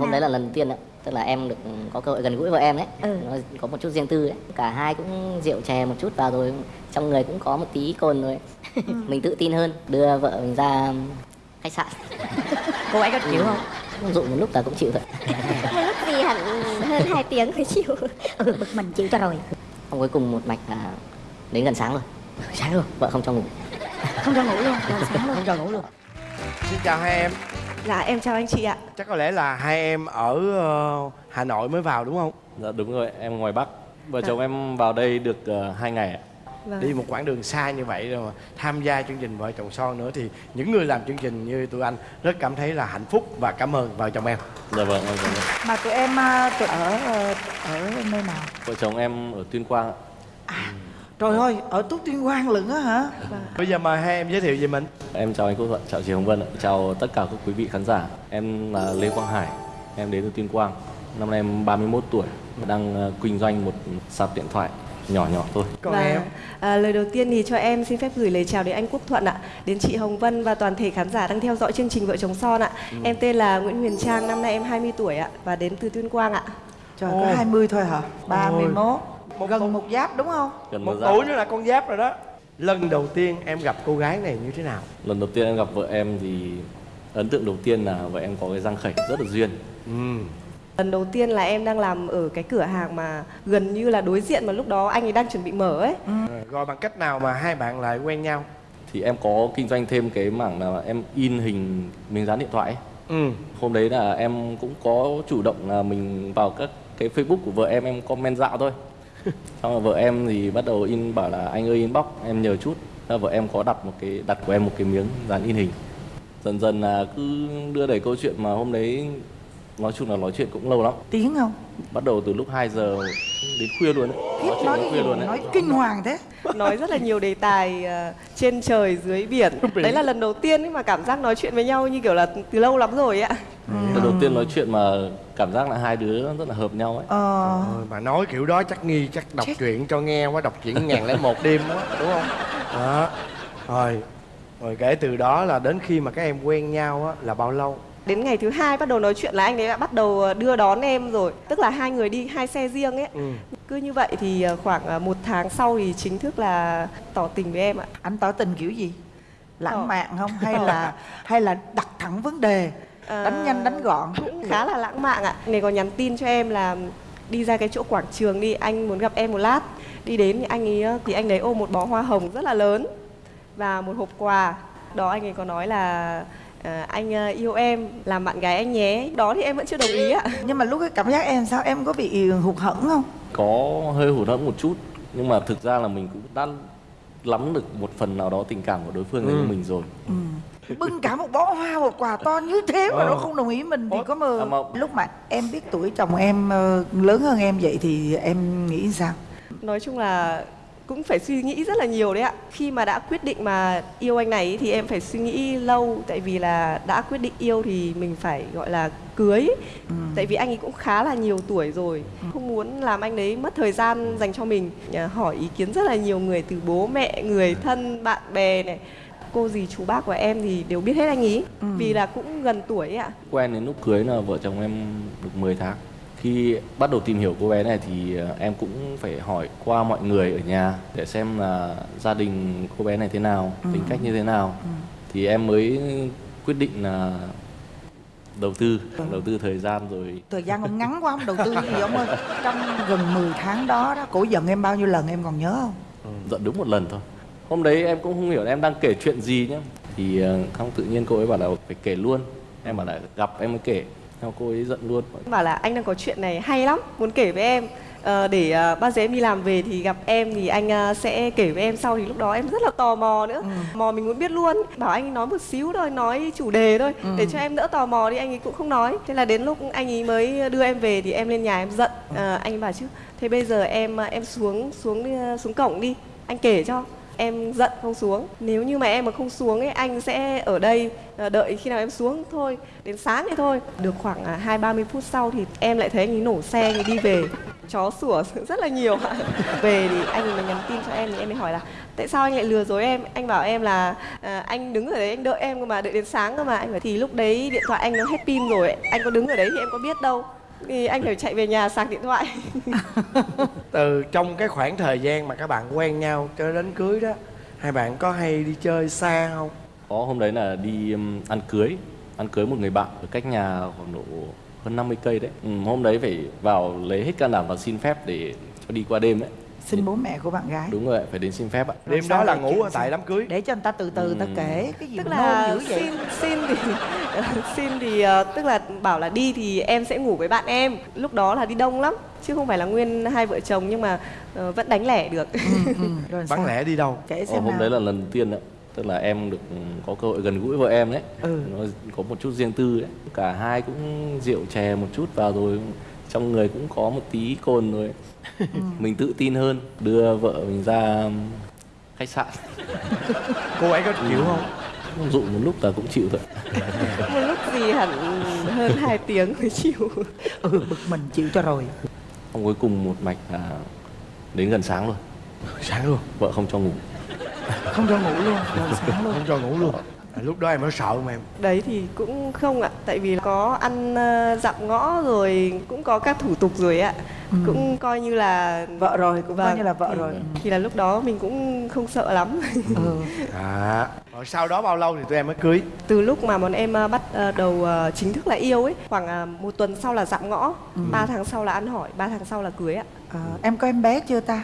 hôm đấy là lần đầu tiên ạ. Tức là em được có cơ hội gần gũi vợ em ấy. Ừ. nó có một chút riêng tư ấy. Cả hai cũng rượu chè một chút vào rồi. Trong người cũng có một tí cồn rồi mình tự tin hơn. Đưa vợ mình ra khách sạn. Cô ấy có chịu không? Cũng dụ một lúc là cũng chịu thôi. Lúc gì hẳn hơn 2 tiếng mới chịu? Ừ bực mình chịu cho rồi. Xong cuối cùng một mạch là đến gần sáng rồi. Sáng luôn? Vợ không cho ngủ. Không cho ngủ luôn? Rồi sáng luôn? Không cho ngủ luôn. Xin chào hai em Dạ em chào anh chị ạ Chắc có lẽ là hai em ở ờ, Hà Nội mới vào đúng không? Dạ đúng rồi, em ngoài Bắc. Vợ chồng em vào đây được uh, 2 ngày ạ. vâng. Đi một quãng đường xa như vậy rồi mà tham gia chương trình Vợ chồng son nữa thì những người làm chương trình như tụi anh rất cảm thấy là hạnh phúc và cảm ơn vợ chồng em. Dạ vâng, cảm ơn. Mà tụi em à, tụi ở ờ, ở nơi nào? Vợ chồng em ở Tuyên Quang ạ. Trời ơi, ở Tú Tuyên Quang lận á hả? Bây giờ mời hai em giới thiệu về mình. Em chào anh Quốc Thuận, chào chị Hồng Vân ạ. Chào tất cả các quý vị khán giả. Em là Lê Quang Hải, em đến từ Tuyên Quang. Năm nay em 31 tuổi, đang ờ, kinh doanh một sạp điện thoại nhỏ nhỏ thôi. Còn và em à, lời đầu tiên thì cho em xin phép gửi lời chào đến anh Quốc Thuận ạ, đến chị Hồng Vân và toàn thể khán giả đang theo dõi chương trình Vợ chồng son ạ. Em tên là Nguyễn Huyền Trang, năm nay em 20 tuổi ạ và đến từ Tuyên Quang ạ. Trời Ồ. có 20 thôi hả? 31 Một Gần một giáp đúng không? Gần một tuổi nữa là con giáp rồi đó. Lần đầu tiên em gặp cô gái này như thế nào? Lần đầu tiên em gặp vợ em thì ấn tượng đầu tiên là vợ em có cái răng khểnh rất là duyên. Ừ. Lần đầu tiên là em đang làm ở cái cửa hàng mà gần như là đối diện mà lúc đó anh ấy đang chuẩn bị mở ấy. Rồi bằng cách nào mà hai bạn lại quen nhau? Thì em có kinh doanh thêm cái mảng là em in hình miếng dán điện thoại ấy. Ừ. hôm đấy là em cũng có chủ động là mình vào các cái facebook của vợ em em comment dạo thôi xong rồi vợ em thì bắt đầu in bảo là anh ơi inbox em nhờ chút. Là vợ em có đặt một cái đặt của em một cái miếng dán in hình. Dần dần là cứ đưa đẩy câu chuyện mà hôm đấy nói chung là nói chuyện cũng lâu lắm. Tiếng không? bắt đầu từ lúc 2 giờ đến khuya luôn đấy Khiếp nói nói cái khuya luôn đấy nói kinh hoàng thế. Nói rất là nhiều đề tài ờ, trên trời dưới biển. Đấy là lần đầu tiên ấy mà cảm giác nói chuyện với nhau như kiểu là từ lâu lắm rồi ạ. Lần đầu tiên nói chuyện mà cảm giác là hai đứa rất là hợp nhau ấy Ờ Ôi, mà nói kiểu đó chắc nghi chắc đọc truyện cho nghe quá đọc truyện ngàn lẻ một đêm quá đúng không đó rồi rồi kể từ đó là đến khi mà các em quen nhau á là bao lâu Đến ngày thứ hai bắt đầu nói chuyện là anh ấy đã bắt đầu ờ, đưa đón em rồi. Tức là hai người đi hai xe riêng ấy. ừ. Cứ như vậy thì ờ, khoảng ờ, một tháng sau thì chính thức là tỏ tình với em ạ. Anh tỏ tình kiểu gì? Ờ. Lãng mạn không? Hay là hay là đặt thẳng vấn đề Ờ, Đánh nhanh đánh gọn cũng khá là lãng mạn ạ. Này còn nhắn tin cho em là đi ra cái chỗ quảng trường đi, anh muốn gặp em một lát. Đi đến thì anh ấy ờ, thì anh ấy ôm một bó hoa hồng rất là lớn và một hộp quà. Đó anh ấy có nói là ờ, anh ờ, yêu em làm bạn gái anh nhé. Đó thì em vẫn chưa đồng ý ạ. Nhưng mà lúc cái cảm giác em sao? Em có bị hụt hẫng không? có hơi hụt hẫng một chút nhưng mà thực ra là mình cũng đã lắm được một phần nào đó tình cảm của đối phương dành cho mình rồi Bưng cả một bó hoa một quà to như thế mà Ờ. nó không đồng ý mình thì có mơ À, mà- Lúc mà em biết tuổi chồng em ờ, lớn hơn em vậy thì em nghĩ sao? Nói chung là cũng phải suy nghĩ rất là nhiều đấy ạ. Khi mà đã quyết định mà yêu anh này ý, thì em phải suy nghĩ lâu tại vì là đã quyết định yêu thì mình phải gọi là cưới. Tại vì anh ấy cũng khá là nhiều tuổi rồi, không muốn làm anh đấy mất thời gian dành cho mình. Hỏi ý kiến rất là nhiều người từ bố mẹ, người thân, bạn bè này. Cô dì chú bác của em thì đều biết hết anh ý vì là cũng gần tuổi ấy ạ. quen đến lúc cưới là vợ chồng em được 10 tháng khi bắt đầu tìm hiểu cô bé này thì ờ, em cũng phải hỏi qua mọi người ở nhà để xem là gia đình cô bé này thế nào tính cách như thế nào. Thì em mới quyết định là đầu tư đầu tư thời gian rồi. Thời gian ông ngắn quá ông đầu tư gì ông ơi? Trong gần 10 tháng đó đó Cổ giận em bao nhiêu lần em còn nhớ không? giận đúng một lần thôi. Hôm đấy em cũng không hiểu em đang kể chuyện gì nhá. Thì ờ, không tự nhiên cô ấy bảo là phải kể luôn. Em bảo là gặp em mới kể Xong cô ấy giận luôn. Bảo là anh đang có chuyện này hay lắm muốn kể với em. Ờ, để ờ, bao giờ em đi làm về thì gặp em thì anh ờ, sẽ kể với em sau. Thì lúc đó em rất là tò mò nữa. Mò mình muốn biết luôn. Bảo anh nói một xíu thôi nói chủ đề thôi để cho em đỡ tò mò đi. Anh ấy cũng không nói. Thế là đến lúc anh ấy mới đưa em về thì em lên nhà em giận. Ờ, anh ấy bảo chứ thế bây giờ em em xuống xuống đi, xuống cổng đi anh kể cho em giận không xuống. Nếu như mà em mà không xuống ấy anh sẽ ở đây ờ, đợi khi nào em xuống thôi đến sáng thì thôi. Được khoảng à, hai ba mươi phút sau thì em lại thấy anh ấy nổ xe anh ấy đi về. Chó sủa rất là nhiều ạ. Về thì anh ấy mới nhắn tin cho em thì em mới hỏi là tại sao anh lại lừa dối em? Anh bảo em là à, anh đứng ở đấy anh đợi em cơ mà đợi đến sáng cơ mà. Anh bảo thì lúc đấy điện thoại anh nó hết pin rồi anh có đứng ở đấy thì em có biết đâu thì anh phải chạy về nhà sạc điện thoại. Từ trong cái khoảng thời gian mà các bạn quen nhau cho đến cưới đó hai bạn có hay đi chơi xa không? Có hôm đấy là đi um, ăn cưới ăn cưới một người bạn ở cách nhà khoảng độ hơn 50 cây đấy. Ừ, hôm đấy phải vào lấy hết can đảm và xin phép để cho đi qua đêm đấy xin bố mẹ của bạn gái. Đúng rồi phải đến xin phép ạ. Đêm đó là ngủ ở tại đám cưới. Để cho người ta từ từ người ta kể cái gì tức là dữ vậy. xin xin thì xin thì ờ, tức là bảo là đi thì em sẽ ngủ với bạn em. Lúc đó là đi đông lắm chứ không phải là nguyên hai vợ chồng nhưng mà ờ, vẫn đánh lẻ được. Ừ, ừ. sao? lẻ đi đâu? Kể Ờ, xem hôm nào. đấy là lần đầu tiên đấy tức là em được ừ, có cơ hội gần gũi vợ em đấy. Ừ. nó có một chút riêng tư đấy. Cả hai cũng rượu chè một chút vào rồi. Trong người cũng có một tí cồn rồi Ừ. mình tự tin hơn đưa vợ mình ra um, khách sạn. Cô ấy có chịu không? Dụ một lúc là cũng chịu thôi. Một lúc gì hẳn hơn 2 tiếng mới chịu. Ừ bực mình chịu cho rồi. Xong cuối cùng một mạch là đến gần sáng rồi sáng luôn. Vợ không cho ngủ. Không cho ngủ luôn. Rồi sáng luôn. Không cho ngủ luôn lúc đó em có sợ không em. Đấy thì cũng không ạ tại vì có ăn ờ, dặm ngõ rồi cũng có các thủ tục rồi ạ. Cũng coi như là vợ rồi cũng coi Vâng. như là vợ thì, rồi. thì là lúc đó mình cũng không sợ lắm. Ừ. à rồi sau đó bao lâu thì tụi em mới cưới? Từ lúc mà bọn em ờ, bắt ờ, đầu chính thức là yêu ấy khoảng một tuần sau là dặm ngõ ba tháng sau là ăn hỏi ba tháng sau là cưới ạ. À, em có em bé chưa ta?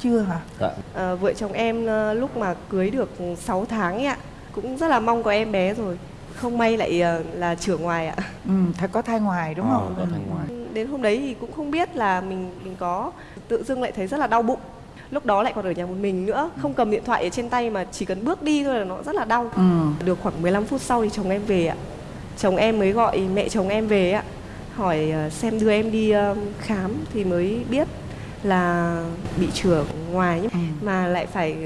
Chưa hả? Dạ. Ờ, vợ chồng em lúc mà cưới được 6 tháng ấy ạ cũng rất là mong có em bé rồi. Không may lại ờ, là trưởng ngoài ạ. Ừ phải có thai ngoài đúng Ờ, không có thai ngoài. đến hôm đấy thì cũng không biết là mình mình có tự dưng lại thấy rất là đau bụng. Lúc đó lại còn ở nhà một mình nữa không cầm điện thoại ở trên tay mà chỉ cần bước đi thôi là nó rất là đau. Ừ. Được khoảng 15 phút sau thì chồng em về ạ. Chồng em mới gọi mẹ chồng em về ạ. Hỏi ờ, xem đưa em đi ờ, khám thì mới biết là bị chữa ngoài nhưng Ừ. mà lại phải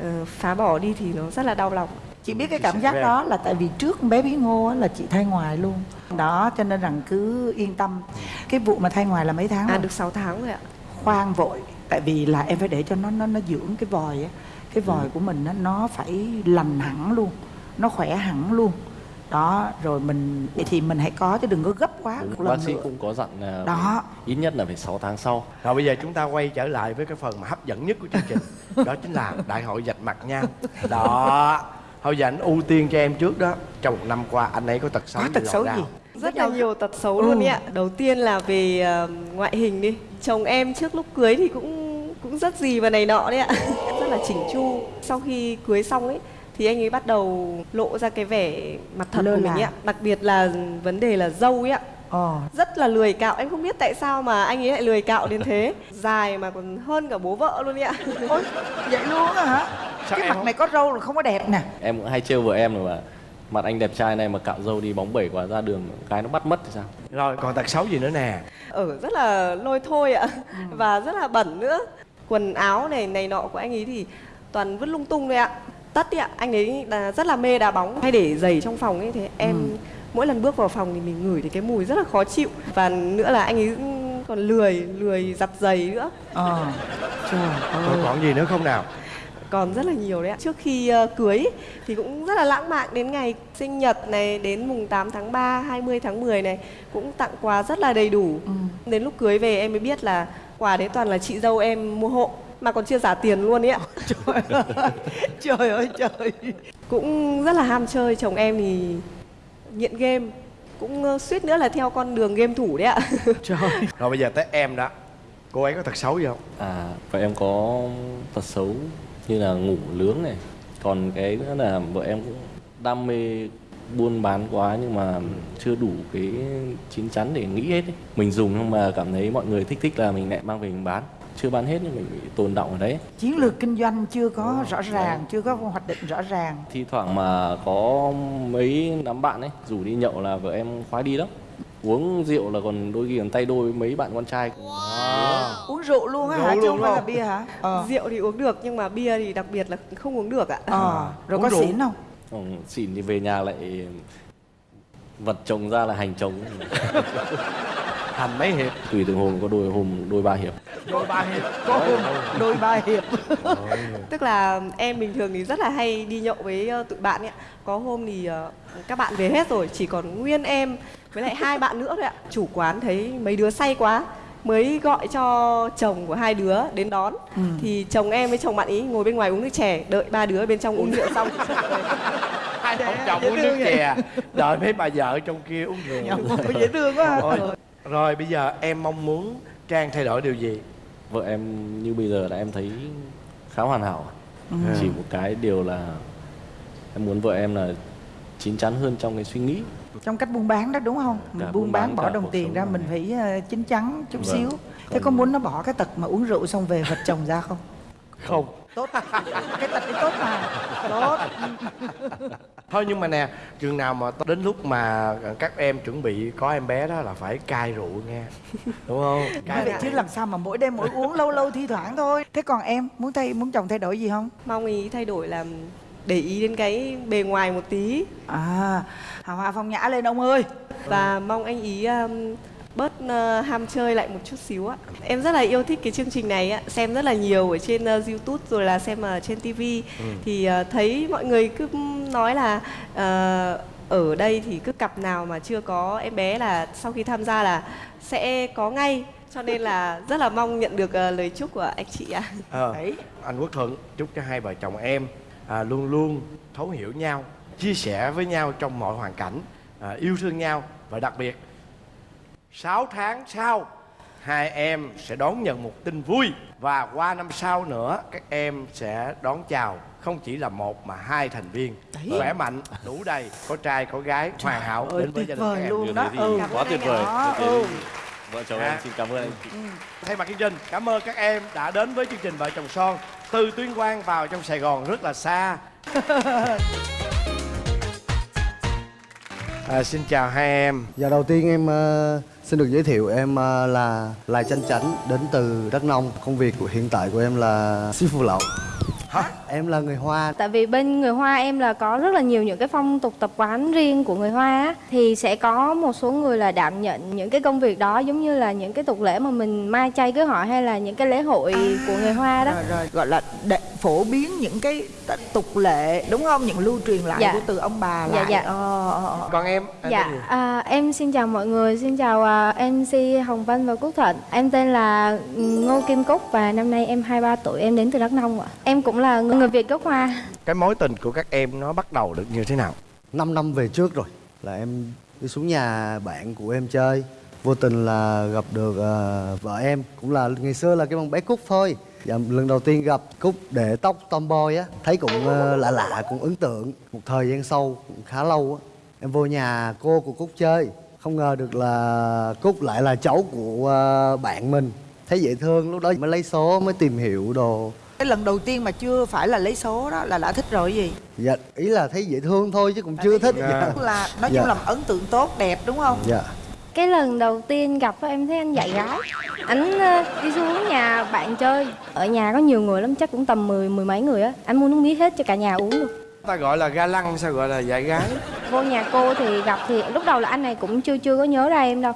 ờ, phá bỏ đi thì nó rất là đau lòng. Chị biết cái cảm giác đó là tại vì trước bé bí ngô á, là chị thai ngoài luôn. Đó cho nên rằng cứ yên tâm. Cái vụ mà thai ngoài là mấy tháng à rồi? được 6 tháng rồi ạ. Khoan vội tại vì là em phải để cho nó nó nó dưỡng cái vòi á. Cái vòi của mình á, nó phải lành hẳn luôn nó khỏe hẳn luôn đó rồi mình thì mình hãy có chứ đừng có gấp quá Đúng, bác sĩ nữa. cũng có dặn là Đó. ít nhất là phải 6 tháng sau. Rồi bây giờ chúng ta quay trở lại với cái phần mà hấp dẫn nhất của chương trình đó chính là đại hội vạch mặt nhau đó. Thôi giờ anh ưu tiên cho em trước đó trong một năm qua anh ấy có tật xấu có gì tật xấu gì? rất là nhiều tật xấu luôn ý ạ. Đầu tiên là về ờ, ngoại hình đi. Chồng em trước lúc cưới thì cũng cũng rất gì và này nọ đấy ạ. Rất là chỉnh chu. Sau khi cưới xong ấy thì anh ấy bắt đầu lộ ra cái vẻ mặt thật Lơ của mình ấy ạ. Đặc biệt là vấn đề là dâu ấy ạ. Ờ. Rất là lười cạo. Em không biết tại sao mà anh ấy lại lười cạo đến thế. Dài mà còn hơn cả bố vợ luôn ý ạ. Ôi vậy luôn á hả? Sao cái mặt không- này có râu là không có đẹp nè. Em cũng hay trêu vợ em rồi mà mặt anh đẹp trai này mà cạo râu đi bóng bẩy quá ra đường cái nó bắt mất thì sao? Rồi còn tật xấu gì nữa nè? Ở rất là lôi thôi ạ. Và rất là bẩn nữa. Quần áo này này nọ của anh ấy thì toàn vứt lung tung đấy ạ tất ý ạ. Anh ấy là rất là mê đá bóng. Hay để giày trong phòng ấy thế em mỗi lần bước vào phòng thì mình ngửi thấy cái mùi rất là khó chịu. Và nữa là anh ấy còn lười lười giặt giày nữa. Ờ. Trời ơi. Còn gì nữa không nào? Còn rất là nhiều đấy ạ. Trước khi ờ, cưới thì cũng rất là lãng mạn đến ngày sinh nhật này đến mùng 8 tháng 3 20 tháng 10 này cũng tặng quà rất là đầy đủ. Đến lúc cưới về em mới biết là quà đấy toàn là chị dâu em mua hộ mà còn chưa trả tiền luôn ấy ạ. Trời ơi trời cũng rất là ham chơi chồng em thì nghiện game. Cũng suýt nữa là theo con đường game thủ đấy ạ. Trời rồi bây giờ tới em đó. Cô ấy có tật xấu gì không? À vợ em có tật xấu như là ngủ lướng này. Còn cái nữa là vợ em cũng đam mê buôn bán quá nhưng mà chưa đủ cái chín chắn để nghĩ hết ấy. mình dùng nhưng mà cảm thấy mọi người thích thích là mình lại mang về mình bán chưa bán hết nhưng mình bị tồn động ở đấy. Chiến lược kinh doanh chưa có rõ ràng chưa có hoạch định rõ ràng. Thi thoảng mà có mấy đám bạn ấy rủ đi nhậu là vợ em khoái đi lắm. Uống rượu là còn đôi khi còn tay đôi với mấy bạn con trai. Uống rượu luôn á Rượu hả chứ không phải là bia hả? Ờ. Rượu thì uống được nhưng mà bia thì đặc biệt là không uống được ạ. Ờ. Rồi Uống có rượu. xỉn không? Ừ, xỉn thì về nhà lại vật chồng ra là hành chồng. Thành mấy hiệp? Tùy từng hôm có đôi hôm đôi ba hiệp. Đôi ba hiệp. Có hôm đôi ba hiệp. Tức là em bình thường thì rất là hay đi nhậu với ờ, tụi bạn ấy ạ. Có hôm thì ờ, các bạn về hết rồi chỉ còn nguyên em với lại hai bạn nữa thôi ạ. Chủ quán thấy mấy đứa say quá mới gọi cho chồng của hai đứa đến đón. Thì chồng em với chồng bạn ý ngồi bên ngoài uống nước chè đợi ba đứa bên trong uống rượu xong ông chồng uống nước chè. Đợi mấy bà vợ trong kia uống rượu. Dễ thương quá. Rồi, rồi bây giờ em mong muốn trang thay đổi điều gì? Vợ em như bây giờ là em thấy khá hoàn hảo. Chỉ một cái điều là em muốn vợ em là chín chắn hơn trong cái suy nghĩ. Trong cách buôn bán đó đúng không? Mình buôn buôn bán bán, bỏ đồng tiền ra mà. mình phải ờ, chín chắn chút Vâng. xíu. Thế Còn- có muốn nó bỏ cái tật mà uống rượu xong về vật chồng ra không? Không. Tốt. Cái tật đấy tốt mà. Tốt thôi nhưng mà nè chừng nào mà đến lúc mà các em chuẩn bị có em bé đó là phải cai rượu nghe. Đúng không? Cai vậy chứ làm sao mà mỗi đêm mỗi uống lâu lâu thi thoảng thôi. Thế còn em muốn thay muốn chồng thay đổi gì không? Mong ý thay đổi là để ý đến cái bề ngoài một tí. À hào hoa phong nhã lên ông ơi. Và mong anh ý um, bớt uh, ham chơi lại một chút xíu ạ. Em rất là yêu thích cái chương trình này ạ, xem rất là nhiều ở trên uh, YouTube rồi là xem ở trên TV thì uh, thấy mọi người cứ nói là uh, ở đây thì cứ cặp nào mà chưa có em bé là sau khi tham gia là sẽ có ngay cho nên là rất là mong nhận được uh, lời chúc của anh chị ạ. Ờ, Đấy. anh quốc thuận chúc cho hai vợ chồng em à, luôn luôn thấu hiểu nhau chia sẻ với nhau trong mọi hoàn cảnh à, yêu thương nhau và đặc biệt 6 tháng sau hai em sẽ đón nhận một tin vui và qua năm sau nữa các em sẽ đón chào không chỉ là một mà hai thành viên khỏe mạnh đủ đầy có trai có gái hoàn hảo ơi, đến với gia đình các em luôn đó đấy ừ. quá tuyệt vời ừ. đấy vợ chồng À. em xin cảm ơn anh chị Thay mặt chương trình, cảm ơn các em đã đến với chương trình Vợ chồng son từ Tuyên Quang vào trong Sài Gòn rất là xa. à, xin chào hai em. Giờ đầu tiên em ờ, xin được giới thiệu em ờ, là Lai Chanh Chánh đến từ Đắk Nông. Công việc của hiện tại của em là ship phụ lậu. Em là người Hoa. Tại vì bên người Hoa em là có rất là nhiều những cái phong tục tập quán riêng của người Hoa á, thì sẽ có một số người là đảm nhận những cái công việc đó giống như là những cái tục lễ mà mình mai chay cưới hỏi hay là những cái lễ hội của người Hoa đó. rồi, rồi gọi là phổ biến những cái tục lệ đúng không những lưu truyền lại Dạ. của từ ông bà Dạ, lại dạ. Ờ, ờ, ờ. Còn em, em Dạ, à, em xin chào mọi người, xin chào à, MC Hồng Vân và Quốc Thuận. Em tên là Ngô Kim Cúc và năm nay em 23 tuổi, em đến từ Đắk Nông ạ. Em cũng là người Việt gốc Hoa. Cái mối tình của các em nó bắt đầu được như thế nào? 5 năm về trước rồi là em đi xuống nhà bạn của em chơi. Vô tình là gặp được ờ, vợ em cũng là ngày xưa là cái con bé Cúc thôi. Dạ, lần đầu tiên gặp Cúc để tóc tomboy á, thấy cũng ờ, lạ lạ, cũng ấn tượng. Một thời gian sau cũng khá lâu á, em vô nhà cô của Cúc chơi. Không ngờ được là Cúc lại là cháu của ờ, bạn mình. Thấy dễ thương, lúc đó mới lấy số, mới tìm hiểu đồ. cái lần đầu tiên mà chưa phải là lấy số đó là đã thích rồi gì Dạ, ý là thấy dễ thương thôi chứ cũng chưa thích. Dạ. Là nói Dạ. chung là ấn tượng tốt đẹp đúng không dạ. Cái lần đầu tiên gặp em thấy anh dạy gái Anh ờ, đi xuống nhà bạn chơi. Ở nhà có nhiều người lắm, chắc cũng tầm mười mười mấy người á. Anh mua nước mía hết cho cả nhà uống luôn. Ta gọi là ga lăng sao gọi là dạy gái? Vô nhà cô thì gặp thì lúc đầu là anh này cũng chưa chưa có nhớ ra em đâu.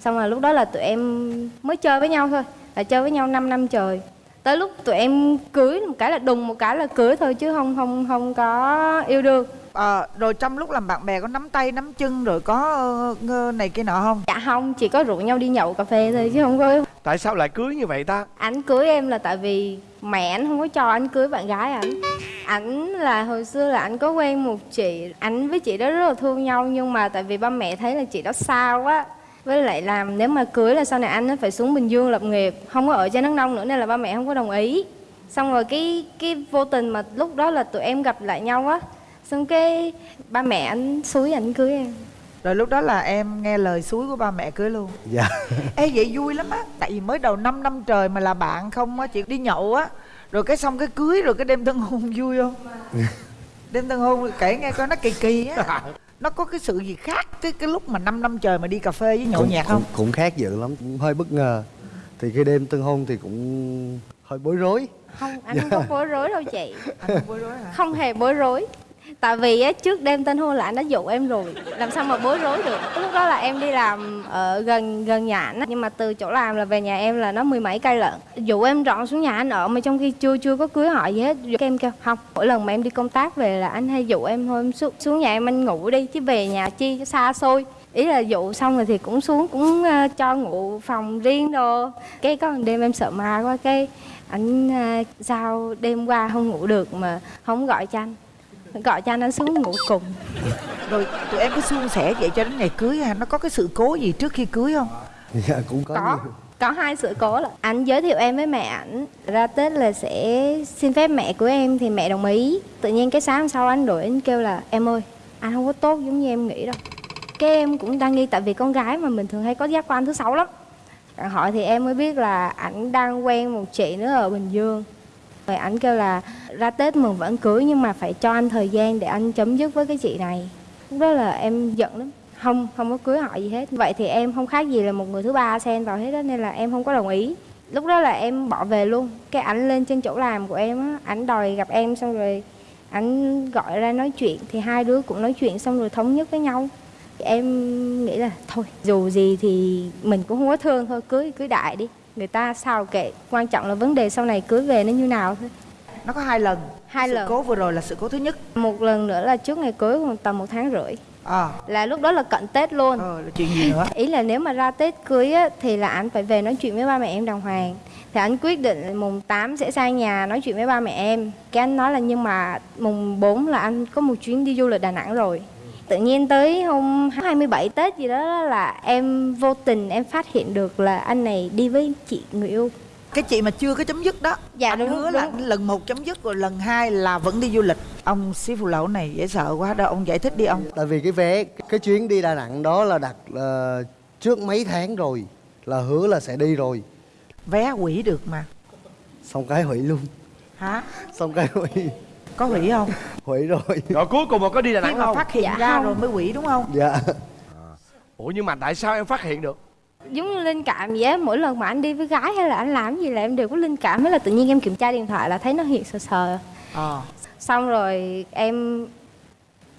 Xong rồi lúc đó là tụi em mới chơi với nhau thôi Là chơi với nhau 5 năm trời. Tới lúc tụi em cưới một cái là đùng một cái là cưới thôi chứ không không không có yêu đương Ờ, rồi trong lúc làm bạn bè có nắm tay nắm chân rồi có ngơ này kia nọ không? Dạ không, chỉ có rủ nhau đi nhậu cà phê thôi chứ không có Tại sao lại cưới như vậy ta? Ảnh cưới em là tại vì mẹ anh không có cho anh cưới bạn gái ảnh. Ảnh là hồi xưa là ảnh có quen một chị Ảnh với chị đó rất là thương nhau Nhưng mà tại vì ba mẹ thấy là chị đó sao quá với lại làm nếu mà cưới là sau này anh nó phải xuống Bình Dương lập nghiệp Không có ở trên Đắk Nông nữa nên là ba mẹ không có đồng ý. Xong rồi cái cái vô tình mà lúc đó là tụi em gặp lại nhau á Xong cái ba mẹ anh xúi ảnh cưới em. Rồi lúc đó là em nghe lời suối của ba mẹ cưới luôn. Dạ. Ê vậy vui lắm á. Tại vì mới đầu 5 năm trời mà là bạn không á Chị đi nhậu á. Rồi cái xong cái cưới rồi cái đêm tân hôn vui không? Đêm tân hôn kể nghe coi nó kỳ kỳ á. Nó có cái sự gì khác cái cái lúc mà 5 năm trời mà đi cà phê với nhậu cũng, nhạc không? cũng, cũng khác dữ lắm cũng hơi bất ngờ. Thì cái đêm tân hôn thì cũng hơi bối rối. Không, anh không có bối rối đâu chị. Anh không bối rối hả? Không hề bối rối tại vì á trước đêm tân hôn là anh đã dụ em rồi. Làm sao mà bối rối được? Lúc đó là em đi làm ở gần gần nhà anh á. Nhưng mà từ chỗ làm là về nhà em là nó mười mấy cây lận. Dụ em dọn xuống nhà anh ở mà trong khi chưa chưa có cưới hỏi gì hết. Dụ em kêu không mỗi lần mà em đi công tác về là anh hay dụ em thôi. Em xuống, xuống nhà em anh ngủ đi chứ về nhà chi xa xôi. Ý là dụ xong rồi thì cũng xuống cũng ờ, cho ngủ phòng riêng đồ. Cái có một đêm em sợ ma quá cái anh ờ, sao đêm qua không ngủ được mà không gọi cho anh gọi cho anh anh xuống ngủ cùng. Rồi tụi em có suôn sẻ vậy cho đến ngày cưới ha nó có cái sự cố gì trước khi cưới không? Dạ cũng có, có. nhiều. Có hai sự cố là anh giới thiệu em với mẹ ảnh. Ra tết là sẽ xin phép mẹ của em thì mẹ đồng ý. Tự nhiên cái sáng hôm sau anh đổi anh kêu là em ơi anh không có tốt giống như em nghĩ đâu. Cái em cũng đang nghi tại vì con gái mà mình thường hay có giác quan thứ sáu lắm. Hỏi thì em mới biết là ảnh đang quen một chị nữa ở bình dương rồi anh kêu là ra tết mừng vẫn cưới nhưng mà phải cho anh thời gian để anh chấm dứt với cái chị này. Lúc đó là em giận lắm. Không không có cưới họ gì hết. Vậy thì em không khác gì là một người thứ ba xen vào hết đó nên là em không có đồng ý. Lúc đó là em bỏ về luôn. Cái ảnh lên trên chỗ làm của em á, ảnh đòi gặp em xong rồi ảnh gọi ra nói chuyện. Thì hai đứa cũng nói chuyện xong rồi thống nhất với nhau. Em nghĩ là thôi, dù gì thì mình cũng không có thương thôi, cưới cưới đại đi người ta sao kệ. Quan trọng là vấn đề sau này cưới về nó như nào thôi. Nó có hai lần. Hai sự lần. cố vừa rồi là sự cố thứ nhất. Một lần nữa là trước ngày cưới khoảng tầm một tháng rưỡi. À. Là lúc đó là cận tết luôn. Ờ là chuyện gì nữa? Ý là nếu mà ra tết cưới á, thì là anh phải về nói chuyện với ba mẹ em đàng hoàng. Thì anh quyết định mùng 8 sẽ sang nhà nói chuyện với ba mẹ em. Cái anh nói là nhưng mà mùng 4 là anh có một chuyến đi du lịch Đà Nẵng rồi tự nhiên tới hôm 27 Tết gì đó là em vô tình em phát hiện được là anh này đi với chị người yêu. Cái chị mà chưa có chấm dứt đó. Dạ, anh đúng, hứa đúng. là lần một chấm dứt rồi lần hai là vẫn đi du lịch. Ông sĩ phụ lẩu này dễ sợ quá đâu ông giải thích đi ông. Tại vì cái vé cái chuyến đi đà nẵng đó là đặt ờ, trước mấy tháng rồi là hứa là sẽ đi rồi. Vé hủy được mà. Xong cái hủy luôn. Hả? Xong cái hủy có hủy không? Hủy rồi. Rồi cuối cùng mà có đi đà khi nẵng mà không? phát hiện Dạ. ra không. rồi mới hủy đúng không? Dạ. Ủa nhưng mà tại sao em phát hiện được? Giống như linh cảm vậy á mỗi lần mà anh đi với gái hay là anh làm gì là em đều có linh cảm thế là tự nhiên em kiểm tra điện thoại là thấy nó hiện sờ sờ. Ờ. Xong rồi em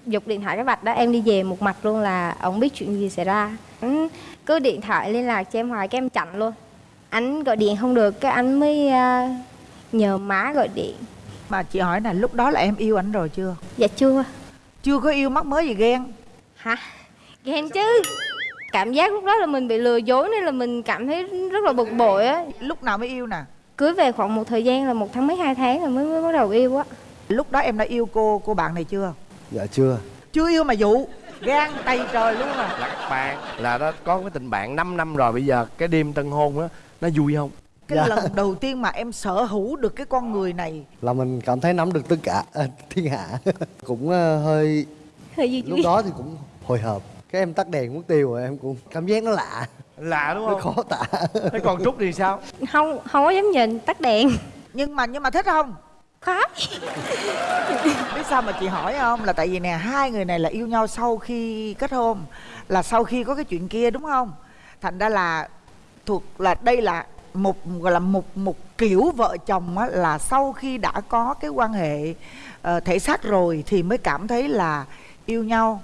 giục điện thoại cái vạch đó em đi về một mặt luôn là ông biết chuyện gì xảy ra. Anh cứ điện thoại liên lạc cho em hoài cái em chặn luôn. Anh gọi điện không được cái anh mới à, nhờ má gọi điện mà chị hỏi là lúc đó là em yêu ảnh rồi chưa? Dạ chưa. Chưa có yêu mắc mới gì ghen? Hả? Ghen chứ. Cảm giác lúc đó là mình bị lừa dối nên là mình cảm thấy rất là bực bội á. Lúc nào mới yêu nè? Cưới về khoảng một thời gian là một tháng mấy hai tháng rồi mới, mới bắt đầu yêu á. Lúc đó em đã yêu cô cô bạn này chưa? Dạ chưa. Chưa yêu mà dụ. Gan tay trời luôn à. Là các bạn là đó có cái tình bạn 5 năm rồi bây giờ cái đêm tân hôn á nó vui không cái Dạ. lần đầu tiên mà em sở hữu được cái con người này. Là mình cảm thấy nắm được tất cả à, thiên hạ. Cũng ờ, hơi hơi duy lúc đó thì cũng hồi hộp. Cái em tắt đèn mất tiêu rồi em cũng cảm giác nó lạ. Lạ đúng nó không? khó tả. Thế còn trúc thì sao? Không không có dám nhìn tắt đèn. Nhưng mà nhưng mà thích không? Khó biết sao mà chị hỏi không? Là tại vì nè hai người này là yêu nhau sau khi kết hôn là sau khi có cái chuyện kia đúng không? Thành ra là thuộc là đây là một gọi là một một kiểu vợ chồng á, là sau khi đã có cái quan hệ ờ, thể xác rồi thì mới cảm thấy là yêu nhau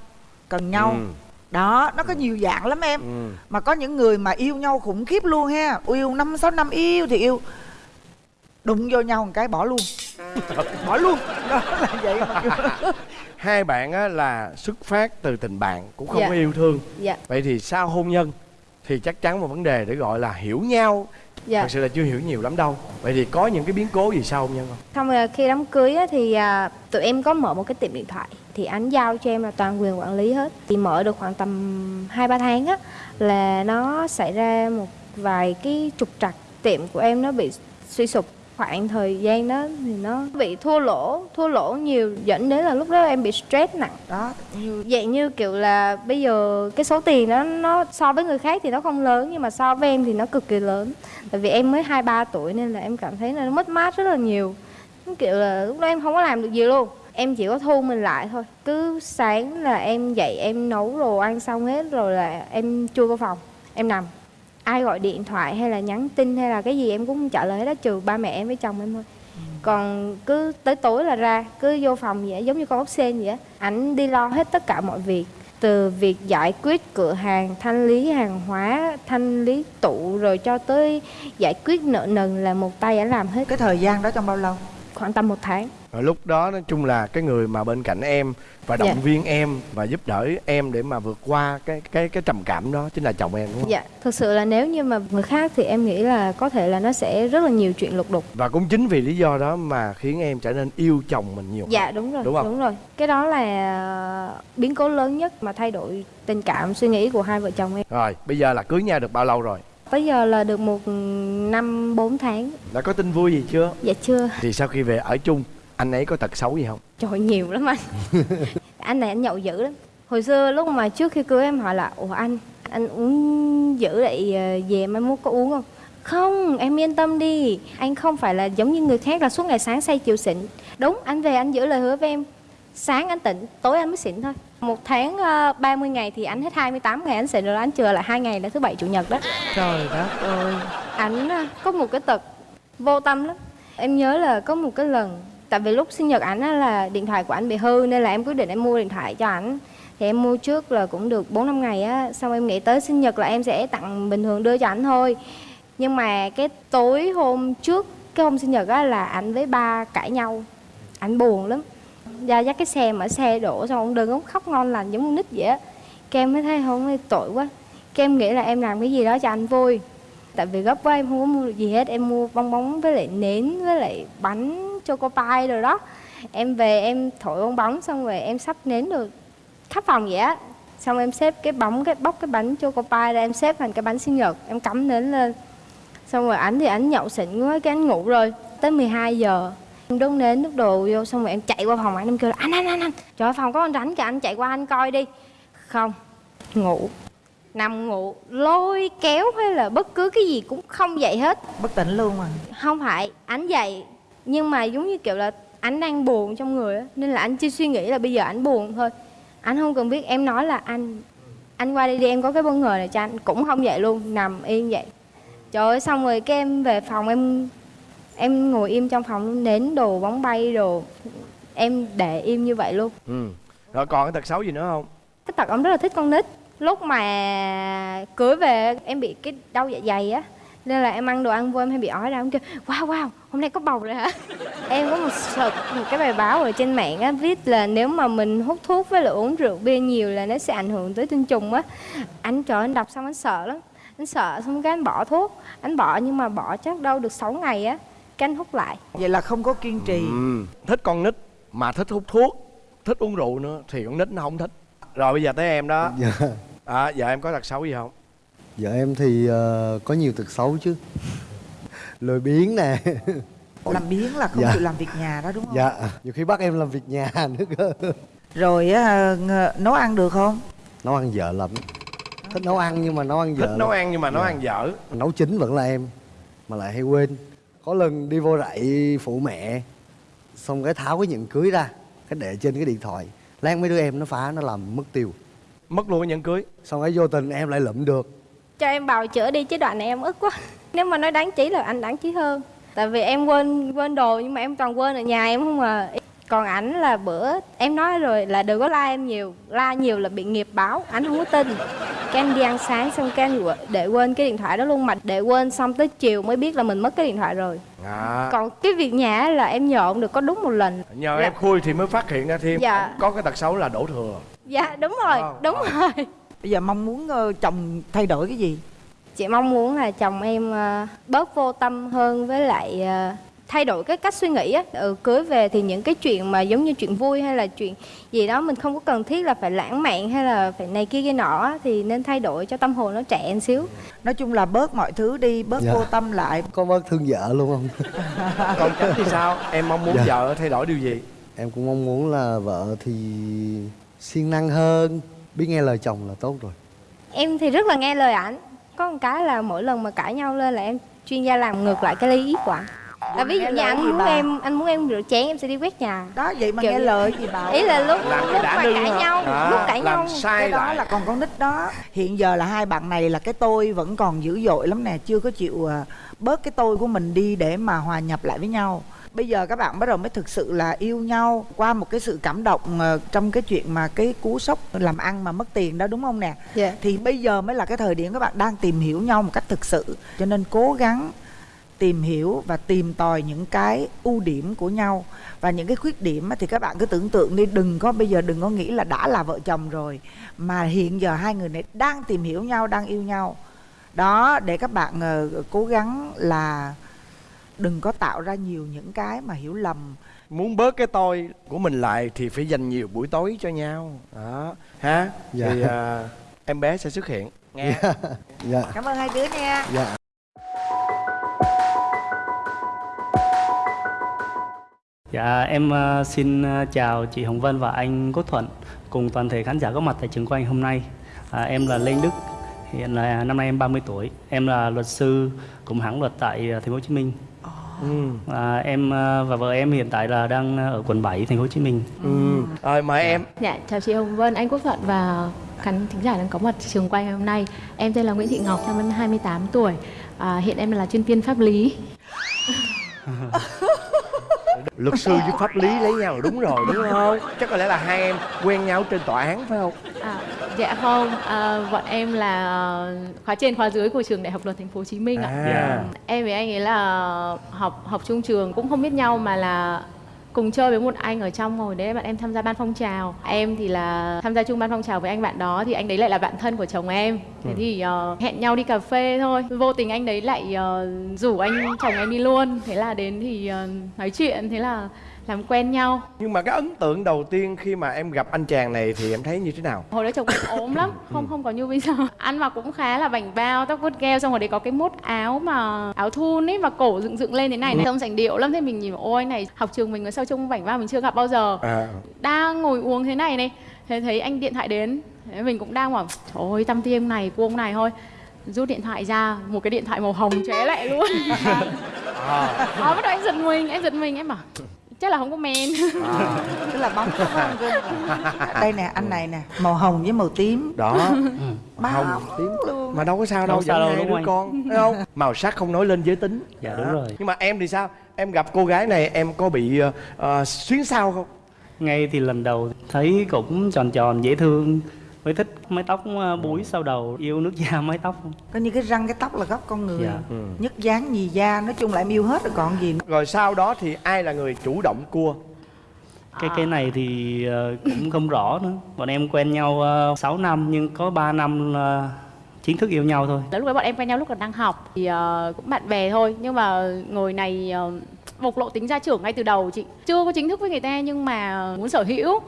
cần nhau. Ừ. đó nó có nhiều dạng lắm em. Ừ. mà có những người mà yêu nhau khủng khiếp luôn ha. Yêu năm sáu năm yêu thì yêu. Đụng vô nhau một cái bỏ luôn. Bỏ luôn. Đó là vậy mà hai bạn á là xuất phát từ tình bạn cũng không Dạ. có yêu thương. Dạ. Vậy thì sau hôn nhân thì chắc chắn một vấn đề để gọi là hiểu nhau dạ. Thật sự là chưa hiểu nhiều lắm đâu. Vậy thì có những cái biến cố gì sau hôn nhân không xong rồi khi đám cưới á, thì à, tụi em có mở một cái tiệm điện thoại. Thì anh giao cho em là toàn quyền quản lý hết. Thì mở được khoảng tầm hai ba tháng á là nó xảy ra một vài cái trục trặc. Tiệm của em nó bị suy sụp khoảng thời gian đó thì nó bị thua lỗ thua lỗ nhiều dẫn đến là lúc đó em bị stress nặng. Đó như vậy như kiểu là bây giờ cái số tiền đó nó so với người khác thì nó không lớn nhưng mà so với em thì nó cực kỳ lớn. Tại vì em mới hai ba tuổi nên là em cảm thấy là nó mất mát rất là nhiều. Kiểu là lúc đó em không có làm được gì luôn. Em chỉ có thu mình lại thôi. Cứ sáng là em dậy em nấu đồ ăn xong hết rồi là em chui vào phòng em nằm ai gọi điện thoại hay là nhắn tin hay là cái gì em cũng không trả lời hết đó trừ ba mẹ em với chồng em thôi. Còn cứ tới tối là ra cứ vô phòng vậy giống như con ốc sên vậy á ảnh đi lo hết tất cả mọi việc. Từ việc giải quyết cửa hàng thanh lý hàng hóa thanh lý tủ rồi cho tới giải quyết nợ nần là một tay ảnh làm hết. Cái thời gian đó trong bao lâu khoảng tầm một tháng Rồi lúc đó nói chung là cái người mà bên cạnh em và động Dạ. viên em và giúp đỡ em để mà vượt qua cái cái cái trầm cảm đó chính là chồng em đúng không? dạ thực sự là nếu như mà người khác thì em nghĩ là có thể là nó sẽ rất là nhiều chuyện lục đục Và cũng chính vì lý do đó mà khiến em trở nên yêu chồng mình nhiều. dạ đúng rồi Đúng không? rồi cái đó là biến cố lớn nhất mà thay đổi tình cảm suy nghĩ của hai vợ chồng em Rồi, bây giờ là cưới nhau được bao lâu rồi? Tới giờ là được một năm bốn tháng. Đã có tin vui gì chưa? dạ chưa. Thì sau khi về ở chung, anh ấy có tật xấu gì không? trời nhiều lắm anh. Anh này anh nhậu dữ lắm. Hồi xưa lúc mà trước khi cưới em hỏi là ủa anh anh uống dữ vậy ờ, về mai mốt có uống không? Không em yên tâm đi. Anh không phải là giống như người khác là suốt ngày sáng say chiều xỉn. Đúng anh về anh giữ lời hứa với em sáng anh tỉnh tối anh mới xỉn thôi. Một tháng uh, 30 ngày thì anh hết 28 ngày anh xỉn rồi anh chừa lại hai ngày là thứ bảy chủ nhật đó. Trời đất ơi. Ảnh á, có một cái tật vô tâm lắm. Em nhớ là có một cái lần tại vì lúc sinh nhật ảnh là điện thoại của ảnh bị hư nên là em quyết định em mua điện thoại cho ảnh. Thì em mua trước là cũng được 4 năm ngày á xong em nghĩ tới sinh nhật là em sẽ tặng bình thường đưa cho ảnh thôi. Nhưng mà cái tối hôm trước cái hôm sinh nhật á là ảnh với ba cãi nhau. Ảnh buồn lắm ra dắt cái xe mở xe đổ xong ông đứng ông khóc ngon lành giống con nít vậy á. Cái em mới thấy không ơi, tội quá. Cái em nghĩ là em làm cái gì đó cho anh vui. Tại vì gấp quá em không có mua được gì hết em mua bong bóng với lại nến với lại bánh choco pie rồi đó. Em về em thổi bong bóng xong rồi em sắp nến được khắp phòng vậy á. Xong em xếp cái bóng cái bóc cái bánh choco pie ra em xếp thành cái bánh sinh nhật em cắm nến lên. Xong rồi ảnh thì ảnh nhậu xịn quá cái ảnh ngủ rồi. Tới 12 giờ em đốt nến đốt đồ vô xong rồi em chạy qua phòng ảnh em kêu là anh anh anh anh. Trời ơi, phòng có con rắn kìa anh chạy qua anh coi đi. Không ngủ. Nằm ngủ lôi kéo hay là bất cứ cái gì cũng không dậy hết. Bất tỉnh luôn à không phải ảnh dậy nhưng mà giống như kiểu là ảnh đang buồn trong người á nên là anh chỉ suy nghĩ là bây giờ ảnh buồn thôi. Anh không cần biết em nói là anh anh qua đây đi em có cái bất ngờ này cho anh cũng không dậy luôn nằm yên vậy. Trời ơi xong rồi cái em về phòng em em ngồi im trong phòng luôn nến đồ bóng bay đồ. Em để im như vậy luôn. Ừ. Rồi còn cái tật xấu gì nữa không? cái tật ông rất là thích con nít. Lúc mà cưới về em bị cái đau dạ dày á. Nên là em ăn đồ ăn vô em hay bị ói ra em kêu wow wow hôm nay có bầu rồi hả? Em có một sợt một cái bài báo ở trên mạng á viết là nếu mà mình hút thuốc với lại uống rượu bia nhiều là nó sẽ ảnh hưởng tới tinh trùng á. Anh trời anh đọc xong anh sợ lắm. Anh sợ xong cái anh bỏ thuốc. Anh bỏ nhưng mà bỏ chắc đâu được 6 ngày á cái anh hút lại vậy là không có kiên trì Ừ. Thích con nít mà thích hút thuốc, thích uống rượu nữa thì con nít nó không thích. Rồi bây giờ tới em đó. dạ À, giờ em có tật xấu gì không? vợ em thì ờ, có nhiều tật xấu chứ lười biếng nè làm biếng là không Dạ. chịu làm việc nhà đó đúng không dạ nhiều khi bắt em làm việc nhà nữa cơ rồi á ng- nấu ăn được không nấu ăn vợ lắm thích nấu ăn nhưng mà nấu ăn vợ Thích nấu ăn nhưng mà nấu Dạ. ăn dở. nấu chính vẫn là em mà lại hay quên có lần đi vô rẫy phụ mẹ xong cái tháo cái nhẫn cưới ra cái để trên cái điện thoại. Lát mấy đứa em nó phá nó làm mất tiêu. Mất luôn cái nhẫn cưới. xong cái vô tình em lại lụm được. Cho em bào chữa đi chứ đoạn này em ức quá. Nếu mà nói đáng chí là anh đáng chí hơn. Tại vì em quên quên đồ nhưng mà em toàn quên ở nhà em không à còn ảnh là bữa em nói rồi là đừng có la em nhiều la nhiều là bị nghiệp báo ảnh không có tin cái em đi ăn sáng xong cái anh quên- để quên cái điện thoại đó luôn mà để quên xong tới chiều mới biết là mình mất cái điện thoại rồi À. còn cái việc nhà á là em nhờ ông được có đúng một lần Nhờ Dạ. em khui thì mới phát hiện ra thêm Dạ. có cái tật xấu là đổ thừa. dạ đúng rồi Wow. đúng rồi bây giờ mong muốn ờ, chồng thay đổi cái gì chị mong muốn là chồng em ờ, bớt vô tâm hơn với lại ờ, thay đổi cái cách suy nghĩ á ừ, cưới về thì những cái chuyện mà giống như chuyện vui hay là chuyện gì đó mình không có cần thiết là phải lãng mạn hay là phải này kia kia nọ á, thì nên thay đổi cho tâm hồn nó trẻ một xíu nói chung là bớt mọi thứ đi bớt Dạ. vô tâm lại có bớt thương vợ luôn không Còn Chánh thì sao? Em mong muốn Dạ. vợ thay đổi điều gì? em cũng mong muốn là vợ thì siêng năng hơn biết nghe lời chồng là tốt rồi em thì rất là nghe lời ảnh có một cái là mỗi lần mà cãi nhau lên là em chuyên gia làm ngược lại cái lý của ảnh là ví dụ như anh muốn bà? em anh muốn em rửa chén em sẽ đi quét nhà đó vậy mà Kiểu nghe lời gì bảo ý là lúc Làm lúc đã mà cãi hả? nhau À, lúc cãi làm nhau sai cái đó lại. là còn con nít đó hiện giờ là hai bạn này là cái tôi vẫn còn dữ dội lắm nè chưa có chịu à, bớt cái tôi của mình đi để mà hòa nhập lại với nhau bây giờ các bạn bắt đầu mới thực sự là yêu nhau qua một cái sự cảm động ờ, trong cái chuyện mà cái cú sốc làm ăn mà mất tiền đó đúng không nè Dạ. thì bây giờ mới là cái thời điểm các bạn đang tìm hiểu nhau một cách thực sự cho nên cố gắng tìm hiểu và tìm tòi những cái ưu điểm của nhau. Và những cái khuyết điểm á thì các bạn cứ tưởng tượng đi đừng có bây giờ đừng có nghĩ là đã là vợ chồng rồi mà hiện giờ hai người này đang tìm hiểu nhau đang yêu nhau. Đó để các bạn ờ, cố gắng là đừng có tạo ra nhiều những cái mà hiểu lầm. Muốn bớt cái tôi của mình lại thì phải dành nhiều buổi tối cho nhau. Đó. Ha? Dạ. thì à, em bé sẽ xuất hiện. Nghe. Dạ. Cảm ơn hai đứa nha. Dạ Dạ em ờ, xin ờ, chào chị Hồng Vân và anh Quốc Thuận cùng toàn thể khán giả có mặt tại trường quay hôm nay. À, em là Lê Đức, hiện là năm nay em 30 tuổi. Em là luật sư cùng hãng luật tại ờ, thành phố Hồ Chí Minh. ừ. À, em và vợ em hiện tại là đang ở quận 7 thành phố Hồ Chí Minh. Ừ. rồi mời em Dạ, chào chị Hồng Vân, anh Quốc Thuận và khán thính giả đang có mặt trường quay ngày hôm nay. Em tên là Nguyễn Thị Ngọc, năm em 28 tuổi. À, hiện em là chuyên viên pháp lý. luật sư với pháp lý lấy nhau là đúng rồi đúng không? Chắc có lẽ là hai em quen nhau trên tòa án phải không? À, dạ không, à, bọn em là khóa trên khóa dưới của trường Đại học Luật Thành phố Hồ Chí Minh ạ. à. Em với anh ấy là học học chung trường cũng không biết nhau mà là cùng chơi với một anh ở trong hồi đấy bạn em tham gia ban phong trào. Em thì là tham gia chung ban phong trào với anh bạn đó thì anh đấy lại là bạn thân của chồng em. Thế thì ờ, hẹn nhau đi cà phê thôi. Vô tình anh đấy lại ờ, rủ anh chồng em đi luôn. Thế là đến thì ờ, nói chuyện. Thế là làm quen nhau. Nhưng mà cái ấn tượng đầu tiên khi mà em gặp anh chàng này thì em thấy như thế nào? Hồi đó chồng em ốm lắm không không có như bây giờ. Ăn mặc cũng khá là bảnh bao tóc vuốt keo xong rồi đấy có cái mốt áo mà áo thun ấy mà cổ dựng dựng lên thế này này. Trông sành điệu lắm thế mình nhìn ôi anh này học trường mình mà sao trông bảnh bao mình chưa gặp bao giờ. À. Đang ngồi uống thế này này thế thấy anh điện thoại đến. Thế mình cũng đang bảo trời ơi tăm tiêm này của ông này thôi. Rút điện thoại ra một cái điện thoại màu hồng chóe lại luôn. À, đó bắt đầu anh giật mình anh giật mình em bảo chắc là không có men. À. tức là bóng không đây nè anh này nè màu hồng với màu tím. Đó. Má hồng hồng tím. luôn. Mà đâu có sao đâu Đâu sao đâu, hai đúng đứa anh? con thấy không? Màu sắc không nói lên giới tính. Dạ, đúng rồi. nhưng mà em thì sao? Em gặp cô gái này em có bị ờ, xuyến sao không? Ngay thì lần đầu thấy cũng tròn tròn dễ thương mới thích mái tóc ờ, búi sau đầu yêu nước da mái tóc không? có như cái răng cái tóc là gốc con người Dạ. Ừ. nhất dáng nhì da nói chung là em yêu hết rồi còn gì nữa. rồi sau đó thì ai là người chủ động cua Cái cái này thì ờ, cũng không rõ nữa. Bọn em quen nhau uh, 6 năm nhưng có 3 năm ờ, chính thức yêu nhau thôi. lúc đấy bọn em quen nhau lúc còn đang học thì ờ, cũng bạn bè thôi nhưng mà ngồi này ờ, bộc lộ tính gia trưởng ngay từ đầu chị. Chưa có chính thức với người ta nhưng mà muốn sở hữu.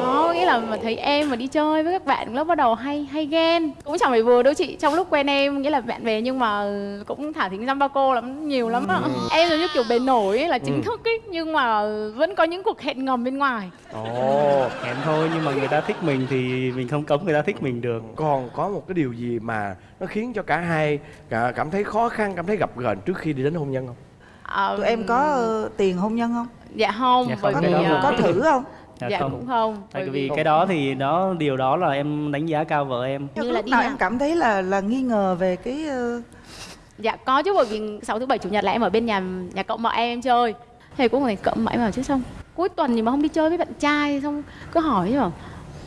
Đó nghĩa là mà thấy em mà đi chơi với các bạn lớp bắt đầu hay hay ghen. Cũng chẳng phải vừa đâu chị trong lúc quen em nghĩa là bạn bè nhưng mà cũng thả thính dăm ba cô lắm nhiều lắm á em giống như kiểu bề nổi ấy, là chính Ừ. thức ấy nhưng mà vẫn có những cuộc hẹn ngầm bên ngoài. Ồ Hẹn thôi nhưng mà người ta thích mình thì mình không cấm người ta thích mình được. còn có một cái điều gì mà nó khiến cho cả hai cả cảm thấy khó khăn cảm thấy gập ghềnh trước khi đi đến hôn nhân không Ờ, tụi em có ờ, tiền hôn nhân không? Dạ không Dạ bởi không, có, cái vì đó ờ, có thử không? Dạ dạ không. cũng không Tại bởi vì cái đó thì đó điều đó là em đánh giá cao vợ em. Như là lúc nào em cảm thấy là là nghi ngờ về cái ờ, Dạ có chứ bởi vì sáu thứ bảy chủ nhật là em ở bên nhà nhà cậu mợ em, em chơi. Thầy cũng này cậu mợ em bảo chứ xong Cuối tuần gì mà không đi chơi với bạn trai Xong cứ hỏi chứ bảo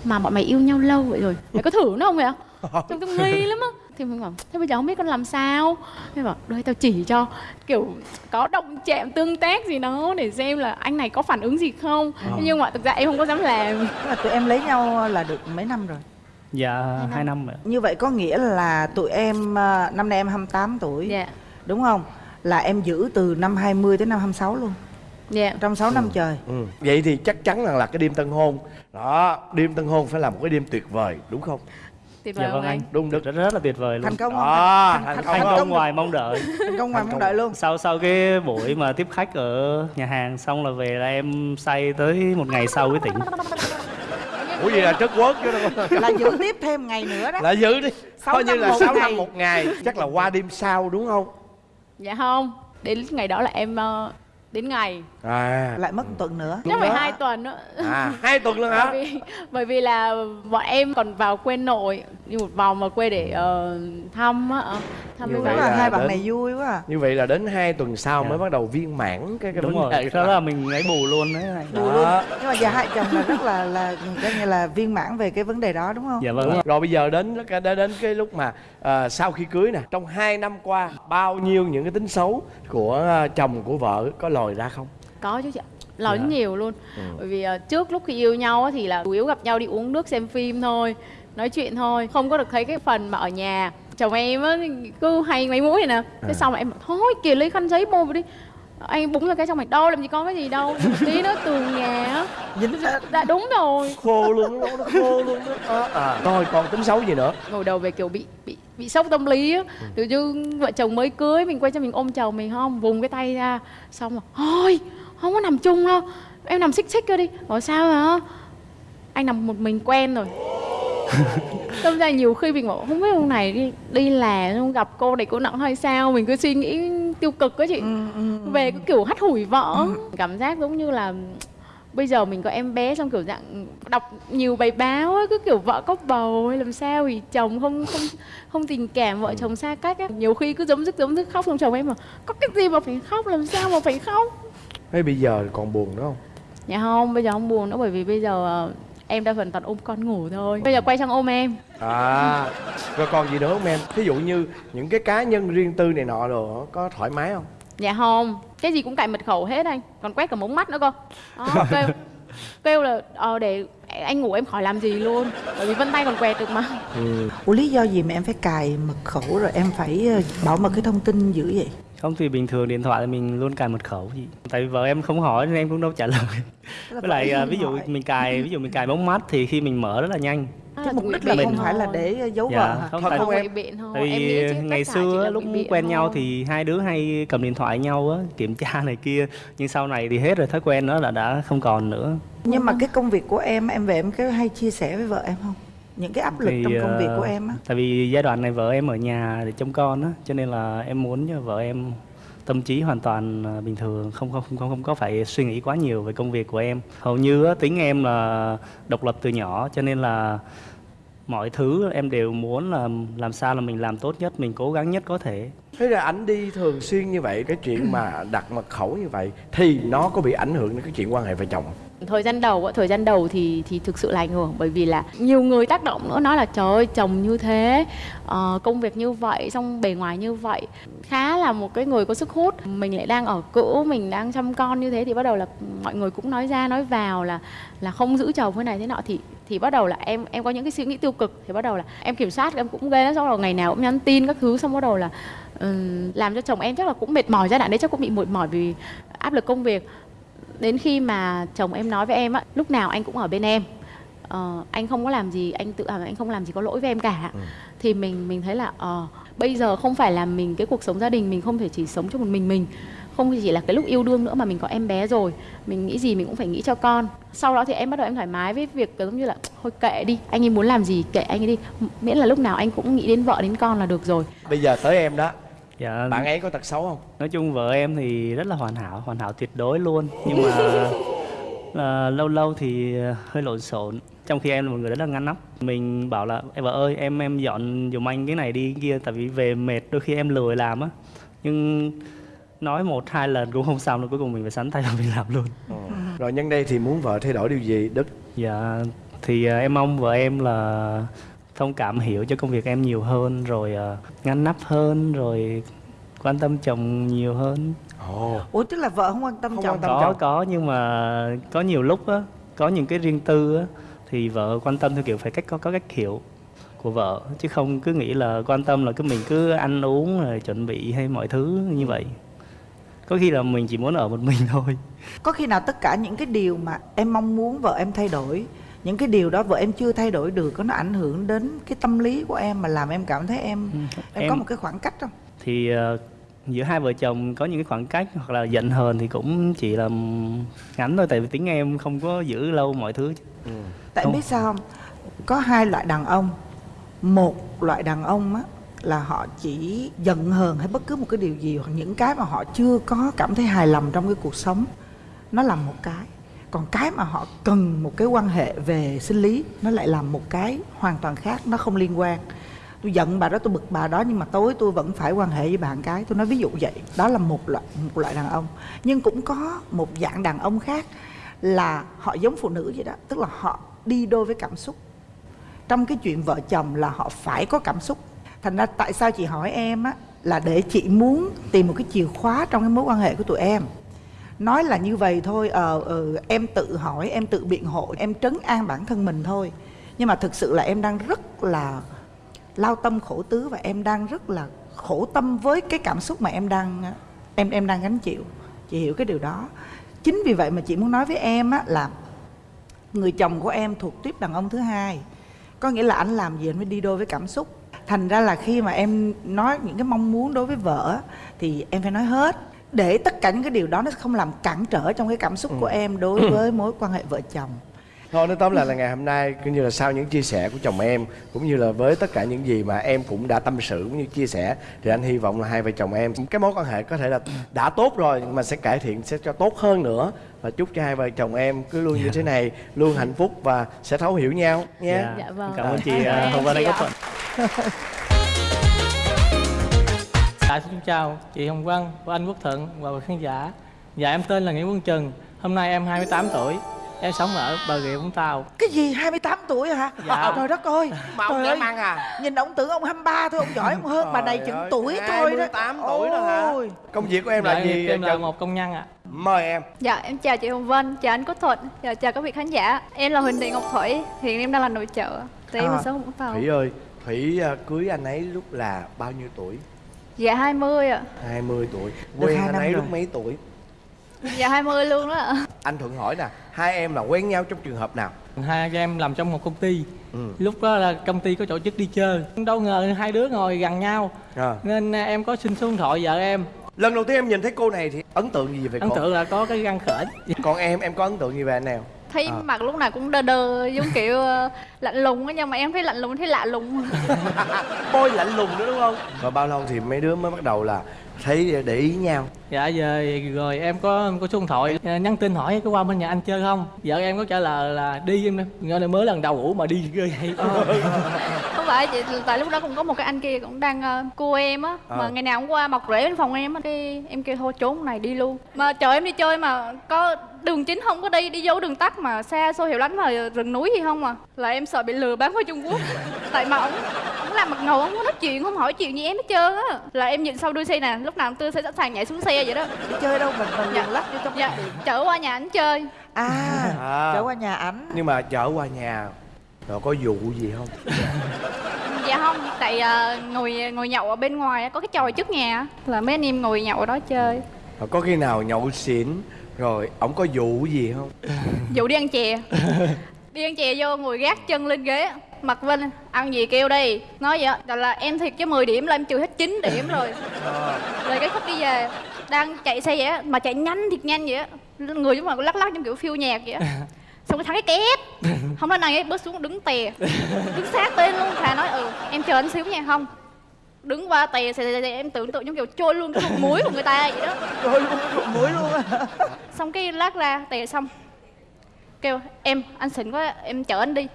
Mà bọn mày yêu nhau lâu vậy rồi. Mày có thử nó không vậy ạ? Trông tôi nghi lắm á. Thì mình bảo Thế bây giờ không biết con làm sao? Thế bảo đây tao chỉ cho Kiểu có động chạm tương tác gì đó Để xem là anh này có phản ứng gì không. Ờ. Nhưng mà thực ra em không có dám làm. Là tụi em lấy nhau là được mấy năm rồi? Dạ hai năm. rồi. như vậy có nghĩa là tụi em ờ, năm nay em 28 tuổi. Dạ. Đúng không? Là em giữ từ năm 20 tới năm 26 luôn Dạ. Trong 6 năm trời. Ừ. vậy thì chắc chắn rằng là cái đêm tân hôn đó đêm tân hôn phải là một cái đêm tuyệt vời đúng không? Tuyệt vời Dạ vâng anh. đúng được Rất rất là tuyệt vời luôn. thành công đó thành, thành thành, công Thành không? công ngoài mong đợi. thành công ngoài Thành mong công. đợi luôn. Sau sau cái buổi mà tiếp khách ở nhà hàng xong là về là em say tới một ngày sau mới tỉnh. Ủa gì là trớt quớt chứ đâu là giữ tiếp thêm ngày nữa đó. Là giữ đi. Coi như là một 6 ngày. năm một ngày chắc là qua đêm sau đúng không? Dạ không. Đến ngày đó là em ờ, Đến ngày à lại mất một tuần nữa chắc phải hai tuần nữa à hai tuần luôn hả bởi vì bởi vì là bọn em còn vào quê nội đi một vòng vào quê để ờ, thăm á ờ, thăm Như mấy vậy là là hai bạn đến- này vui quá à. như vậy là đến hai tuần sau Dạ. mới bắt đầu viên mãn cái cái đúng vấn rồi đề sau đó là mình ấy bù luôn đấy này. Bù luôn Đó. nhưng mà giờ hai chồng là rất là là coi như là viên mãn về cái vấn đề đó đúng không dạ vâng ạ. rồi bây giờ đến đến đến cái lúc mà à, sau khi cưới nè trong hai năm qua bao nhiêu những cái tính xấu của chồng của vợ có lòi ra không có chứ chị nói Dạ. nhiều luôn. Bởi vì ờ, trước lúc khi yêu nhau á thì là chủ yếu gặp nhau đi uống nước xem phim thôi nói chuyện thôi. Không có được thấy cái phần mà ở nhà. Chồng em á cứ hay mấy mũi này nè. À. thế xong rồi em bảo thôi kìa lấy khăn giấy bôi vào đi. Anh búng ra cái xong mày đâu làm gì có cái gì đâu. Tí nữa tường nhà á. Dính ra dạ đúng rồi. Khô luôn nó nó khô luôn đó. À, à. rồi còn tính xấu gì nữa? Ngồi đầu về kiểu bị bị bị sốc tâm lý á. Tự như vợ chồng mới cưới mình quay cho mình ôm chồng mình không vùng cái tay ra. Xong rồi thôi không có nằm chung đâu. Em nằm xích xích cơ đi. Bảo sao hả? Anh nằm một mình quen rồi. Tâm ra nhiều khi mình bảo không biết ông này đi đi là không gặp cô này cô nặng hay sao? Mình cứ suy nghĩ tiêu cực á chị. Về cái kiểu hắt hủi vợ cảm giác giống như là bây giờ mình có em bé xong kiểu dạng đọc nhiều bài báo ấy, cứ kiểu vợ có bầu hay làm sao thì chồng không không không tình cảm vợ chồng xa cách á. Nhiều khi cứ giống dứt giống dứt khóc xong chồng em mà có cái gì mà phải khóc làm sao mà phải khóc hay bây giờ còn buồn nữa không? Dạ không bây giờ không buồn nữa bởi vì bây giờ ờ, em đa phần toàn ôm con ngủ thôi. Bây giờ quay sang ôm em. À rồi còn gì nữa không em? Ví dụ như những cái cá nhân riêng tư này nọ rồi có thoải mái không? Dạ không cái gì cũng cài mật khẩu hết anh còn quét cả mống mắt nữa cơ. Đó, kêu kêu là ờ để anh ngủ em khỏi làm gì luôn bởi vì vân tay còn quẹt được mà. Ừ. Ủa lý do gì mà em phải cài mật khẩu rồi em phải ờ, bảo mật cái thông tin dữ vậy? Không thì bình thường điện thoại thì mình luôn cài mật khẩu gì tại vì vợ em không hỏi nên em cũng đâu trả lời với lại em à, không ví dụ hỏi. mình cài ví dụ mình cài bóng mắt thì khi mình mở rất là nhanh Cái mục đích là Mình- không phải là để giấu Dạ, vợ hả? không Thật tại, không em? tại em nghĩ vì chứ ngày xưa lúc quen nhau thôi. thì hai đứa hay cầm điện thoại nhau á kiểm tra này kia nhưng sau này thì hết rồi thói quen đó là đã không còn nữa Nhưng mà cái công việc của em em về em có hay chia sẻ với vợ em không? Những cái áp lực Thì, trong công việc ờ, của em á. tại vì giai đoạn này vợ em ở nhà để trông con á cho nên là em muốn cho vợ em tâm trí hoàn toàn à, bình thường không không không không có phải suy nghĩ quá nhiều về công việc của em hầu như á, tính em là độc lập từ nhỏ cho nên là mọi thứ em đều muốn là làm sao là mình làm tốt nhất mình cố gắng nhất có thể thế là ảnh đi thường xuyên như vậy cái chuyện mà đặt mật khẩu như vậy thì nó có bị ảnh hưởng đến cái chuyện quan hệ vợ chồng không? Thời gian đầu thời gian đầu thì thì thực sự là ảnh hưởng bởi vì là nhiều người tác động nữa nói là trời ơi chồng như thế uh, công việc như vậy xong bề ngoài như vậy. Khá là một cái người có sức hút mình lại đang ở cữ mình đang chăm con như thế thì bắt đầu là mọi người cũng nói ra nói vào là là không giữ chồng thế này thế nọ. Thì thì bắt đầu là em em có những cái suy nghĩ tiêu cực thì bắt đầu là em kiểm soát em cũng ghê xong rồi ngày nào cũng nhắn tin các thứ xong bắt đầu là um, làm cho chồng em chắc là cũng mệt mỏi giai đoạn đấy chắc cũng bị mệt mỏi vì áp lực công việc đến khi mà chồng em nói với em á lúc nào anh cũng ở bên em. Ờ, anh không có làm gì anh tự hào anh không làm gì có lỗi với em cả. Thì mình mình thấy là ờ bây giờ không phải là mình cái cuộc sống gia đình mình không thể chỉ sống cho một mình mình. Không chỉ là cái lúc yêu đương nữa mà mình có em bé rồi. Mình nghĩ gì mình cũng phải nghĩ cho con. Sau đó thì em bắt đầu em thoải mái với việc giống như là thôi kệ đi anh ấy muốn làm gì kệ anh ấy đi. Miễn là lúc nào anh cũng nghĩ đến vợ đến con là được rồi. Bây giờ tới em đó dạ. Bạn ấy có tật xấu không? Nói chung vợ em thì rất là hoàn hảo hoàn hảo tuyệt đối luôn. Nhưng mà là lâu lâu thì hơi lộn xộn. Trong khi em là một người rất là ngăn nắp. Mình bảo là em vợ ơi em em dọn giùm anh cái này đi cái kia tại vì về mệt đôi khi em lười làm á. Nhưng nói một hai lần cũng không xong rồi cuối cùng mình phải sắn tay vào mình làm luôn. Rồi nhân đây thì muốn vợ thay đổi điều gì đức? Dạ thì à, em mong vợ em là thông cảm hiểu cho công việc em nhiều hơn rồi à, ngăn nắp hơn rồi quan tâm chồng nhiều hơn. Ồ. Ủa tức là vợ không quan tâm Không chồng? quan tâm. có chồng. có nhưng mà có nhiều lúc á có những cái riêng tư á thì vợ quan tâm theo kiểu phải cách có có cách hiểu của vợ chứ không cứ nghĩ là quan tâm là cứ mình cứ ăn uống rồi chuẩn bị hay mọi thứ như vậy. Có khi là mình chỉ muốn ở một mình thôi. Có khi nào tất cả những cái điều mà em mong muốn vợ em thay đổi những cái điều đó vợ em chưa thay đổi được có nó ảnh hưởng đến cái tâm lý của em mà làm em cảm thấy em em, có Em- một cái khoảng cách không? thì ờ, giữa hai vợ chồng có những cái khoảng cách hoặc là giận hờn thì cũng chỉ là ngắn thôi tại vì tính em không có giữ lâu mọi thứ Tại Không. biết sao không? Có hai loại đàn ông. Một loại đàn ông á là họ chỉ giận hờn hay bất cứ một cái điều gì hoặc những cái mà họ chưa có cảm thấy hài lòng trong cái cuộc sống nó làm một cái còn cái mà họ cần một cái quan hệ về sinh lý, nó lại làm một cái hoàn toàn khác, nó không liên quan. Tôi giận bà đó, tôi bực bà đó, nhưng mà tối tôi vẫn phải quan hệ với bạn cái. Tôi nói ví dụ vậy, đó là một loại một loại đàn ông. Nhưng cũng có một dạng đàn ông khác là họ giống phụ nữ vậy đó, tức là họ đi đôi với cảm xúc. Trong cái chuyện vợ chồng là họ phải có cảm xúc. Thành ra tại sao chị hỏi em á, là để chị muốn tìm một cái chìa khóa trong cái mối quan hệ của tụi em nói là như vậy thôi ờ ờ, em tự hỏi em tự biện hộ em trấn an bản thân mình thôi. Nhưng mà thực sự là em đang rất là lao tâm khổ tứ và em đang rất là khổ tâm với cái cảm xúc mà em đang em em đang gánh chịu. Chị hiểu cái điều đó. Chính vì vậy mà chị muốn nói với em á là người chồng của em thuộc tiếp đàn ông thứ hai. Có nghĩa là anh làm gì anh mới đi đôi với cảm xúc. Thành ra là khi mà em nói những cái mong muốn đối với vợ thì em phải nói hết để tất cả những cái điều đó nó không làm cản trở trong cái cảm xúc của em đối với mối quan hệ vợ chồng. Thôi nói tóm lại là ngày hôm nay cũng như là sau những chia sẻ của chồng em cũng như là với tất cả những gì mà em cũng đã tâm sự cũng như chia sẻ thì anh hy vọng là hai vợ chồng em cái mối quan hệ có thể là đã tốt rồi nhưng mà sẽ cải thiện sẽ cho tốt hơn nữa. Và chúc cho hai vợ chồng em cứ luôn như thế này luôn hạnh phúc và sẽ thấu hiểu nhau nha. Dạ. Dạ vâng. cảm ơn chị Cảm ơn uh, Hồng Dạ xin chào chị Hồng Vân và anh Quốc Thuận và quý khán giả. Dạ em tên là Nguyễn Quân Trừng. Hôm nay em 28 tuổi. Em sống ở Bà Rịa Vũng Tàu. Cái gì 28 tuổi hả? Dạ. trời đất ơi. Mà ông trời ơi. ăn à? nhìn ông tưởng ông 23 thôi ông giỏi ông hơn bà này chừng tuổi thôi đó. 28 tuổi đó hả? Công việc của em là Dạ, gì? Em là một công nhân ạ. Mời em. Dạ em chào chị Hồng Vân, chào anh Quốc Thuận, chào, chào các vị khán giả. Em là Huỳnh Thị Ngọc Thủy, hiện em đang là nội trợ. Tại em À, là sống ở Vũng Tàu. Thủy ơi, Thủy à, cưới anh ấy lúc là bao nhiêu tuổi? Dạ 20 ạ 20 tuổi. Quen hai anh năm ấy rồi. lúc mấy tuổi? Dạ 20 luôn đó ạ Anh Thuận hỏi nè, hai em là quen nhau trong trường hợp nào? Hai anh em làm trong một công ty Ừ. Lúc đó là công ty có tổ chức đi chơi Đâu ngờ hai đứa ngồi gần nhau À. Nên em có xin số điện thoại vợ em Lần đầu tiên em nhìn thấy cô này thì ấn tượng gì về Ấn cô? tượng là có cái răng khểnh Còn em, em có ấn tượng gì về anh nào? Thấy À. mặt lúc nào cũng đơ đơ, giống kiểu ờ, lạnh lùng á Nhưng mà em thấy lạnh lùng, thấy lạ lùng Bôi lạnh lùng nữa đúng không? Và bao lâu thì mấy đứa mới bắt đầu là thấy để ý nhau? Dạ giờ rồi em có có số điện thoại à, nhắn tin hỏi có qua bên nhà anh chơi không Vợ em có trả lời là đi em Nghe là mới lần đầu ngủ mà đi ghê vậy phải chị, tại lúc đó cũng có một cái anh kia cũng đang ờ, cua em á. Mà Ờ. ngày nào cũng qua mọc rễ bên phòng em á Cái em kêu thôi trốn này đi luôn. Mà chờ em đi chơi mà có đường chính không có đi, đi vô đường tắt mà xa xôi hiểu lắm mà rừng núi gì không à? Là em sợ bị lừa bán qua Trung Quốc. Tại mà ổng ổng làm mặt ngầu, ổng không nói chuyện, không hỏi chuyện gì em hết trơn á. Là em nhìn sau đuôi xe nè, lúc nào tôi sẽ sẵn sàng nhảy xuống xe vậy đó. Đi chơi đâu mình mình Dạ. lách vô trong Dạ, chở qua nhà ảnh chơi. À, À. trở qua nhà ảnh. Nhưng mà chở qua nhà rồi có vụ gì không? Dạ không, tại ờ, ngồi ngồi nhậu ở bên ngoài có cái chòi trước nhà là mấy anh em ngồi nhậu ở đó chơi. Rồi có khi nào nhậu xỉn rồi ổng có vụ gì không? Dụ đi ăn chè. Đi ăn chè vô ngồi gác chân lên ghế. Mặt Vinh ăn gì kêu đi. Nói vậy á, là, là em thiệt chứ 10 điểm là em trừ hết 9 điểm rồi. Rồi cái khúc đi về Đang chạy xe vậy mà chạy nhanh thiệt nhanh vậy Người giống mà lắc lắc trong kiểu phiêu nhạc vậy Xong cái thằng cái két Không nói này bước xuống đứng tè. Đứng sát tên luôn Thà nói ừ em chờ anh xíu nha không. Đứng qua tè xè, xè, xè, em tưởng tượng giống kiểu trôi luôn cái ruột muối của người ta vậy đó. Rồi luôn ruột muối luôn xong cái lát ra tè xong kêu em anh xịn quá em chở anh đi.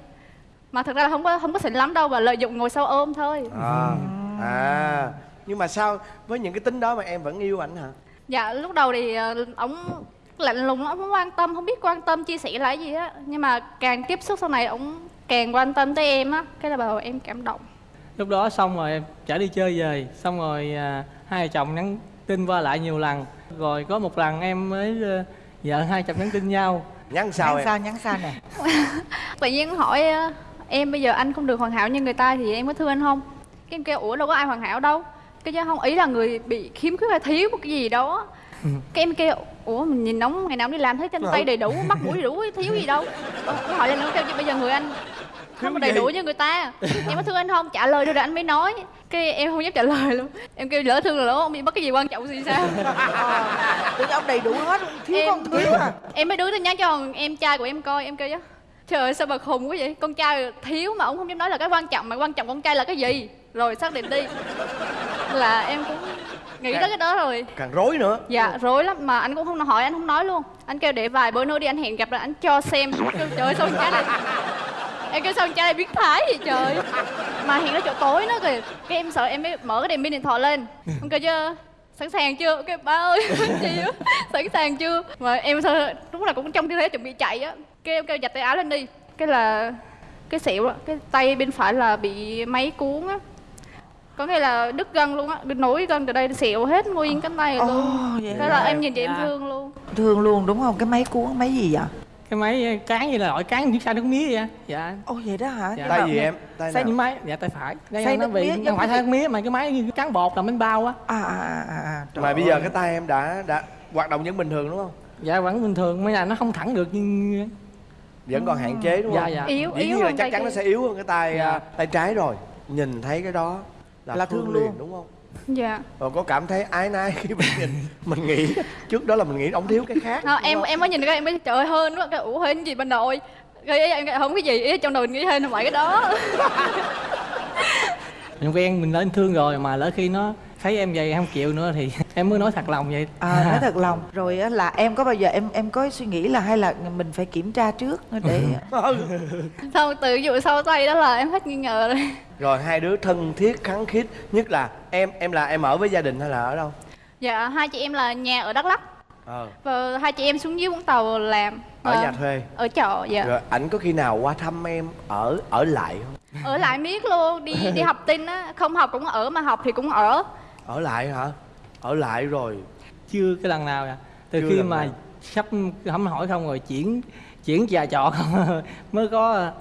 Mà thực ra là không có không có xịn lắm đâu và lợi dụng ngồi sau ôm thôi. À, à. Nhưng mà sao với những cái tính đó mà em vẫn yêu ảnh hả? dạ lúc đầu thì ờ, ổng lạnh lùng ổng không quan tâm không biết quan tâm chia sẻ là gì á. Nhưng mà càng tiếp xúc sau này ổng càng quan tâm tới em á. Cái là đầu em cảm động. Lúc đó xong rồi em chở đi chơi về. Xong rồi à, hai vợ chồng nhắn tin qua lại nhiều lần. Rồi có một lần em mới ờ, vợ hai chồng nhắn tin nhau. Nhắn sao nhắn em? sao nhắn sao nè? Tự nhiên hỏi ờ, em bây giờ anh không được hoàn hảo như người ta thì em có thương anh không? Cái em kêu ủa đâu có ai hoàn hảo đâu. Cái chứ không ý là người bị khiếm khuyết hay thiếu một cái gì đó cái em kêu ủa mình nhìn nóng ngày nào đi làm thấy chân tay đầy đủ mắt mũi đầy đủ thiếu gì đâu. Ờ, nó hỏi lên nó kêu chứ bây giờ người anh không có đầy đủ như người ta. Em có thương anh không? Trả lời được rồi anh mới nói. Cái em không dám trả lời luôn. Em kêu lỡ thương rồi lỡ ông bị mất cái gì quan trọng gì sao? Tưởng ông đầy đủ hết thiếu Em- con thiếu à. em mới đưa tin nhắn cho em trai của em coi em kêu chứ. Trời ơi sao mà khùng quá vậy? Con trai thiếu mà ông không dám nói là cái quan trọng mà quan trọng con trai là cái gì? Rồi xác định đi. Là em cũng nghĩ tới cái đó rồi. càng rối nữa. Dạ rối lắm. Mà anh cũng không hỏi anh không nói luôn. Anh kêu để vài bữa nữa đi anh hẹn gặp là anh cho xem. Kêu trời ơi sao con trai này em kêu sao con trai này biết thái vậy trời? Mà hẹn ở chỗ tối nữa kìa. Cái em sợ em mới mở cái đèn pin điện thoại lên. Ông kêu chưa sẵn sàng chưa? Cái ba ơi gì á sẵn sàng chưa? Mà em sao lúc nào cũng trong tư thế chuẩn bị chạy á. Cái em kêu giặt tay áo lên đi. Cái là cái xẹo á cái tay bên phải là bị máy cuốn á có nghĩa là đứt gân luôn á đứt nối gân từ đây xẹo hết nguyên cánh tay rồi luôn vậy thế là em nhìn chị em Dạ. thương luôn. Thương luôn đúng không? Cái máy cuốn máy gì vậy? Cái máy cán như là loại cán chiếc xay nước mía vậy? Dạ. Ồ vậy đó hả? Dạ. tay gì em? Tay xay nào? những máy. Dạ tay phải. Đây Xay nó bị mía không phải như xay nước mía mà cái máy như cán bột làm bánh bao á. À à à à, à. Trời mà bây giờ cái tay em đã đã hoạt động vẫn bình thường đúng không? Dạ vẫn bình thường mấy là nó không thẳng được nhưng vẫn còn hạn chế đúng Dạ, không? dạ. yếu dĩ yếu là chắc tay chắn nó sẽ yếu hơn cái tay Dạ. à, tay trái rồi. Nhìn thấy cái đó là, Là thương, thương liền luôn. đúng không dạ rồi có cảm thấy ái nái khi mình nhìn mình nghĩ trước đó là mình nghĩ ông thiếu cái khác Đó, đúng em không? em mới nhìn cái em mới trời ơi hên quá cái ủa hên gì bên nội cái em không cái gì ý trong đầu mình nghĩ hên là vậy cái đó mình quen mình lên thương rồi mà lỡ khi nó thấy em vậy không chịu nữa thì em mới nói thật lòng vậy. À nói thật lòng. Rồi á là em có bao giờ em em có suy nghĩ là hay là mình phải kiểm tra trước để Ừ. xong từ vụ sau tay đó là em hết nghi ngờ rồi. Rồi hai đứa thân thiết khăng khít nhất là em em là em ở với gia đình hay là ở đâu? Dạ hai chị em là nhà ở đắk lắk. Ờ. Và hai chị em xuống dưới vũng tàu làm. Ở Và nhà thuê. Ở trọ dạ. Rồi ảnh có khi nào qua thăm em ở ở lại không? Ở lại miết luôn đi đi học tin á. Không học cũng ở mà học thì cũng ở ở lại hả? Ở lại rồi. Chưa cái lần nào à từ Chưa khi mà nào. sắp hâm hỏi không rồi chuyển chuyển trà trọ không mới có à,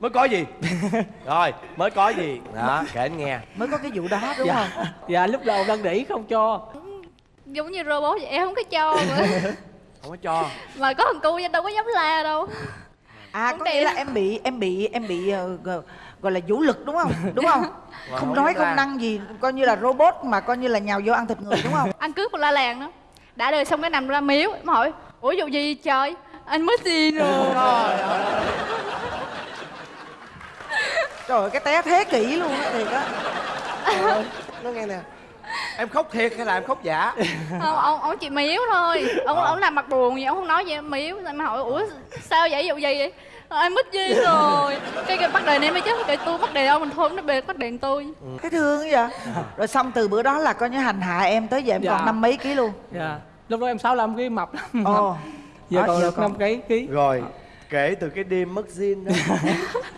mới có gì? Rồi mới có gì? Đó kể anh nghe. Mới có cái vụ đó đúng dạ, không? Dạ lúc đầu đang đỉ không cho. Giống như robot vậy em không có cho mà, không có cho. Mà có thằng cu đâu có dám la đâu à có nghĩa là em bị em bị em bị ờ, gọi- là vũ lực đúng không? Đúng không? Mà không không nói không năng gì coi như là robot mà coi như là nhào vô ăn thịt người đúng không? Anh cướp một la làng đó. Đã đời xong cái nằm ra miếu em hỏi ủa vụ gì trời? Anh mới tin rồi trời ơi cái té thế kỷ luôn á thiệt á. Trời ơi, nó nghe nè em khóc thiệt hay là em khóc giả? Ông ông ông chỉ miếu thôi. Ông ông làm mặt buồn gì ông không nói gì em miếu em hỏi ủa sao vậy? Vụ gì vậy? Ờ, em mất gì rồi. Cái cái bắt đền em mới chết cái tôi bắt đền ông mình thôi nó bề bắt đền tôi. Cái thương vậy? Rồi xong từ bữa đó là coi như hành hạ em tới giờ em Dạ. còn năm mấy ký luôn. Dạ. Lúc đó em 65 ký mập lắm. Ồ. Giờ Đó, còn được năm cái ký. Rồi kể từ cái đêm mất zin đó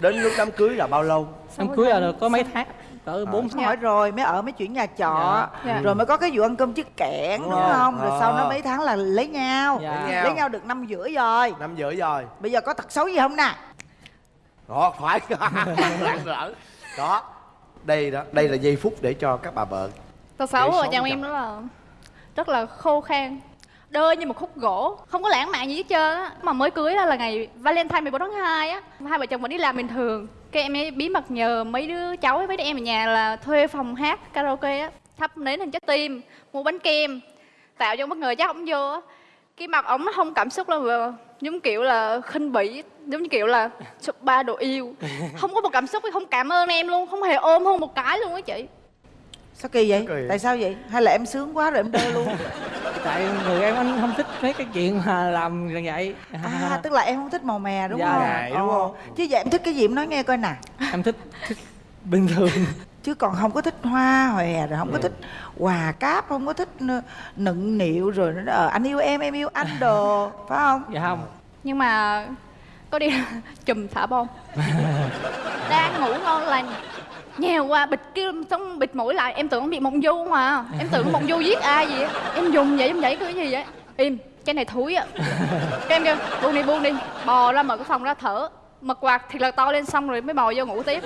đến lúc đám cưới là bao lâu? Em cưới là được có mấy tháng cỡ bốn hỏi rồi mới ở mới chuyển nhà trọ. Dạ. rồi mới có cái vụ ăn cơm chiếc kẽn đúng Dạ. không? Rồi sau Ờ. đó mấy tháng là lấy nhau. Dạ. Lấy nhau. lấy nhau. được năm rưỡi rồi. Năm rưỡi rồi. Bây giờ có tật xấu gì không nè? Đó phải. Đó đây đó đây là giây phút để cho các bà vợ tật xấu xấu chồng em đó là rất là khô khan đơ như một khúc gỗ không có lãng mạn gì hết trơn á. Mà mới cưới đó là ngày valentine 14 tháng 2 á hai vợ chồng vẫn đi làm bình thường cái em ấy bí mật nhờ mấy đứa cháu mấy đứa em ở nhà là thuê phòng hát karaoke á. Thắp nến hình trái tim mua bánh kem tạo cho bất ngờ chắc ổng vô á. Cái mặt ổng nó không cảm xúc mà giống kiểu là khinh bỉ giống như kiểu là chụp ba đồ yêu. Không có một cảm xúc không cảm ơn em luôn không hề ôm hôn một cái luôn á chị. Sao kỳ vậy? Kỳ vậy? tại sao vậy? Hay là em sướng quá rồi em đơ luôn tại người em anh không thích mấy cái chuyện mà làm như vậy. À tức là em không thích màu mè đúng Dạ. không? Ngại, đúng không? chứ vậy em thích cái gì em nói nghe coi nè. Em thích, thích bình thường. Chứ còn không có thích hoa hòe rồi không có thích quà cáp không có thích nựng nịu rồi nó ờ, anh yêu em em yêu anh đồ phải không? Dạ không. Nhưng mà có đi chùm thả bom đang ngủ ngon lành nhèo qua bịt kia xong bịt mũi lại em tưởng bị mộng du mà em tưởng mộng du giết ai vậy? Em dùng vậy em vậy cái gì vậy? Im cái này thúi á. Cái em kêu buông đi buông đi bò ra mở cái phòng ra thở. Mật quạt thì là to lên xong rồi mới bò vô ngủ tiếp.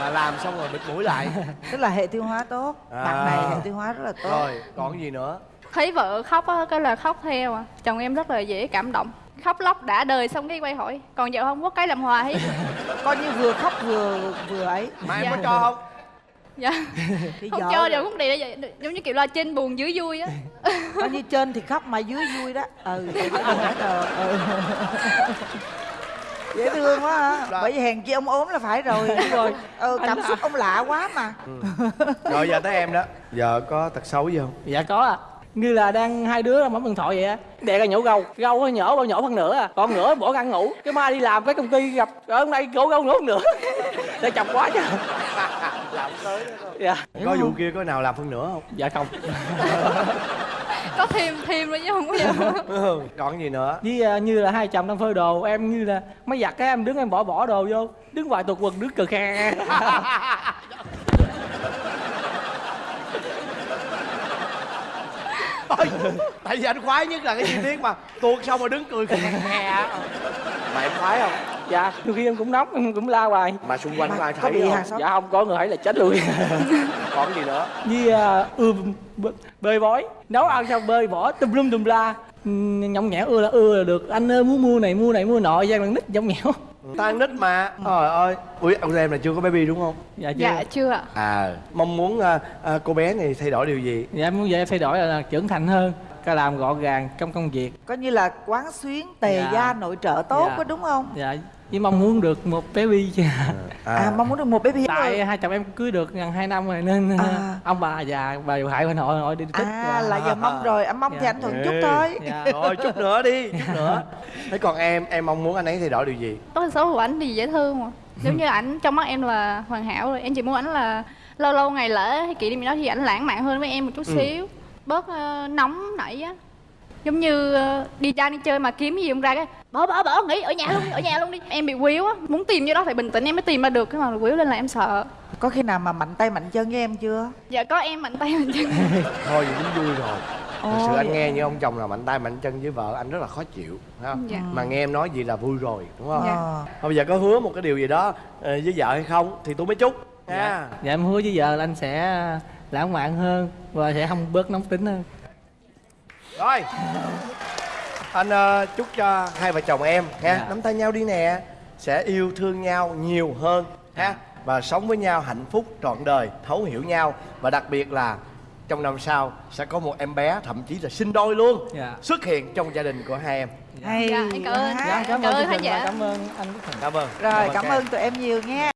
Là làm xong rồi bịt mũi lại. Tức là hệ tiêu hóa tốt. À. bạn này hệ tiêu hóa rất là tốt. Rồi còn cái gì nữa? Thấy vợ khóc á cái là khóc theo à. Chồng em rất là dễ cảm động khóc lóc đã đời xong cái quay hỏi còn vợ không? Có cái làm hòa hết. Coi như vừa khóc vừa vừa ấy. Mà em Dạ. có cho không? Dạ. Thì không vợ cho đều không đi vậy giống như kiểu là trên buồn dưới vui á. Coi như trên thì khóc mà dưới vui đó. Ừ đó. Ừ. dễ thương quá ha Rồi. bởi vì hèn chi ông ốm là phải rồi Đúng rồi. ừ, cảm xúc ông lạ quá mà. Rồi giờ tới em đó. Giờ có tật xấu gì không? Dạ có à như là đang hai đứa bấm điện thoại vậy á. Đè ra nhổ gâu gâu nó nhổ bao nhổ phân nửa à. Còn nửa bỏ ăn ngủ. Cái mai đi làm cái công ty gặp ở hôm nay cổ gâu phân nửa. Để chọc quá chứ. Làm tới dạ. Có vụ kia có nào làm phân nửa không? Dạ không. Có thêm thêm nữa chứ không có gì còn gì nữa? Với à, như là hai chồng đang phơi đồ em như là máy giặt cái em đứng em bỏ bỏ đồ vô. Đứng ngoài tuột quần đứng cờ khe Ôi, tại vì anh khoái nhất là cái chi tiết mà tuột xong rồi đứng cười khè khè mà em khoái không? Dạ đôi khi em cũng nóng em cũng la hoài. Mà xung quanh có ai thấy không? xóm dạ không có người thấy là chết luôn. Còn gì nữa? Với à, ưa b- bơi bói. Nấu ăn xong bơi bỏ tùm lum tùm la. Ừ, nhõng nhẽo ưa là ưa là được. Anh ơi muốn mua này mua này mua nọ gian lần nít nhõng nhẽo tan nít mà. Trời ơi. Ui ông em là chưa có baby đúng không? Dạ chưa. Dạ chưa ạ. À mong muốn à, à, cô bé này thay đổi điều gì? Dạ em muốn vậy em thay đổi là trưởng thành hơn cái làm gọn gàng trong công việc. Coi như là quán xuyến tề Dạ. gia nội trợ tốt Dạ. có đúng không? Dạ với mong muốn được một baby chứ. À, mong muốn được một baby tại hai chồng em cưới được gần hai năm rồi nên À. ông bà già bà điều hại bên nội nội đi tích à là giờ mong rồi anh mong thì Dạ. anh thuận chút thôi. Dạ. rồi chút nữa đi chút nữa. Thế còn em em mong muốn anh ấy thay đổi điều gì? Tật xấu của ảnh thì dễ thương mà. Giống như ảnh trong mắt em là hoàn hảo rồi. Em chỉ muốn ảnh là lâu lâu ngày lễ hay kỷ niệm gì đó thì ảnh lãng mạn hơn với em một chút Ừ. bớt ờ, nóng nảy á. Giống như ờ, đi ra đi chơi mà kiếm gì không ra cái bỏ bỏ bỏ nghỉ ở nhà luôn ở nhà luôn đi. Em bị quýu á. Muốn tìm như đó phải bình tĩnh em mới tìm ra được cái mà quýu lên là em sợ. Có khi nào mà mạnh tay mạnh chân với em chưa? Dạ có em mạnh tay mạnh chân. Thôi vậy cũng vui rồi. Thật sự anh nghe như ông chồng là mạnh tay mạnh chân với vợ anh rất là khó chịu phải không? Dạ. mà nghe em nói gì là vui rồi đúng không? Dạ. Thôi bây giờ có hứa một cái điều gì đó ờ, với vợ hay không thì tôi mới chúc. Nha dạ. dạ em hứa với vợ là anh sẽ lãng mạn hơn và sẽ không bớt nóng tính hơn. Rồi. Anh ờ, chúc cho hai vợ chồng em ha Dạ. nắm tay nhau đi nè sẽ yêu thương nhau nhiều hơn ha và sống với nhau hạnh phúc trọn đời thấu hiểu nhau và đặc biệt là trong năm sau sẽ có một em bé thậm chí là sinh đôi luôn Dạ. xuất hiện trong gia đình của hai em. Hay dạ em cảm ơn. Dạ cảm cảm ơn ơn trình và giả cảm ơn anh cảm ơn. Rồi cảm em. ơn tụi em nhiều nha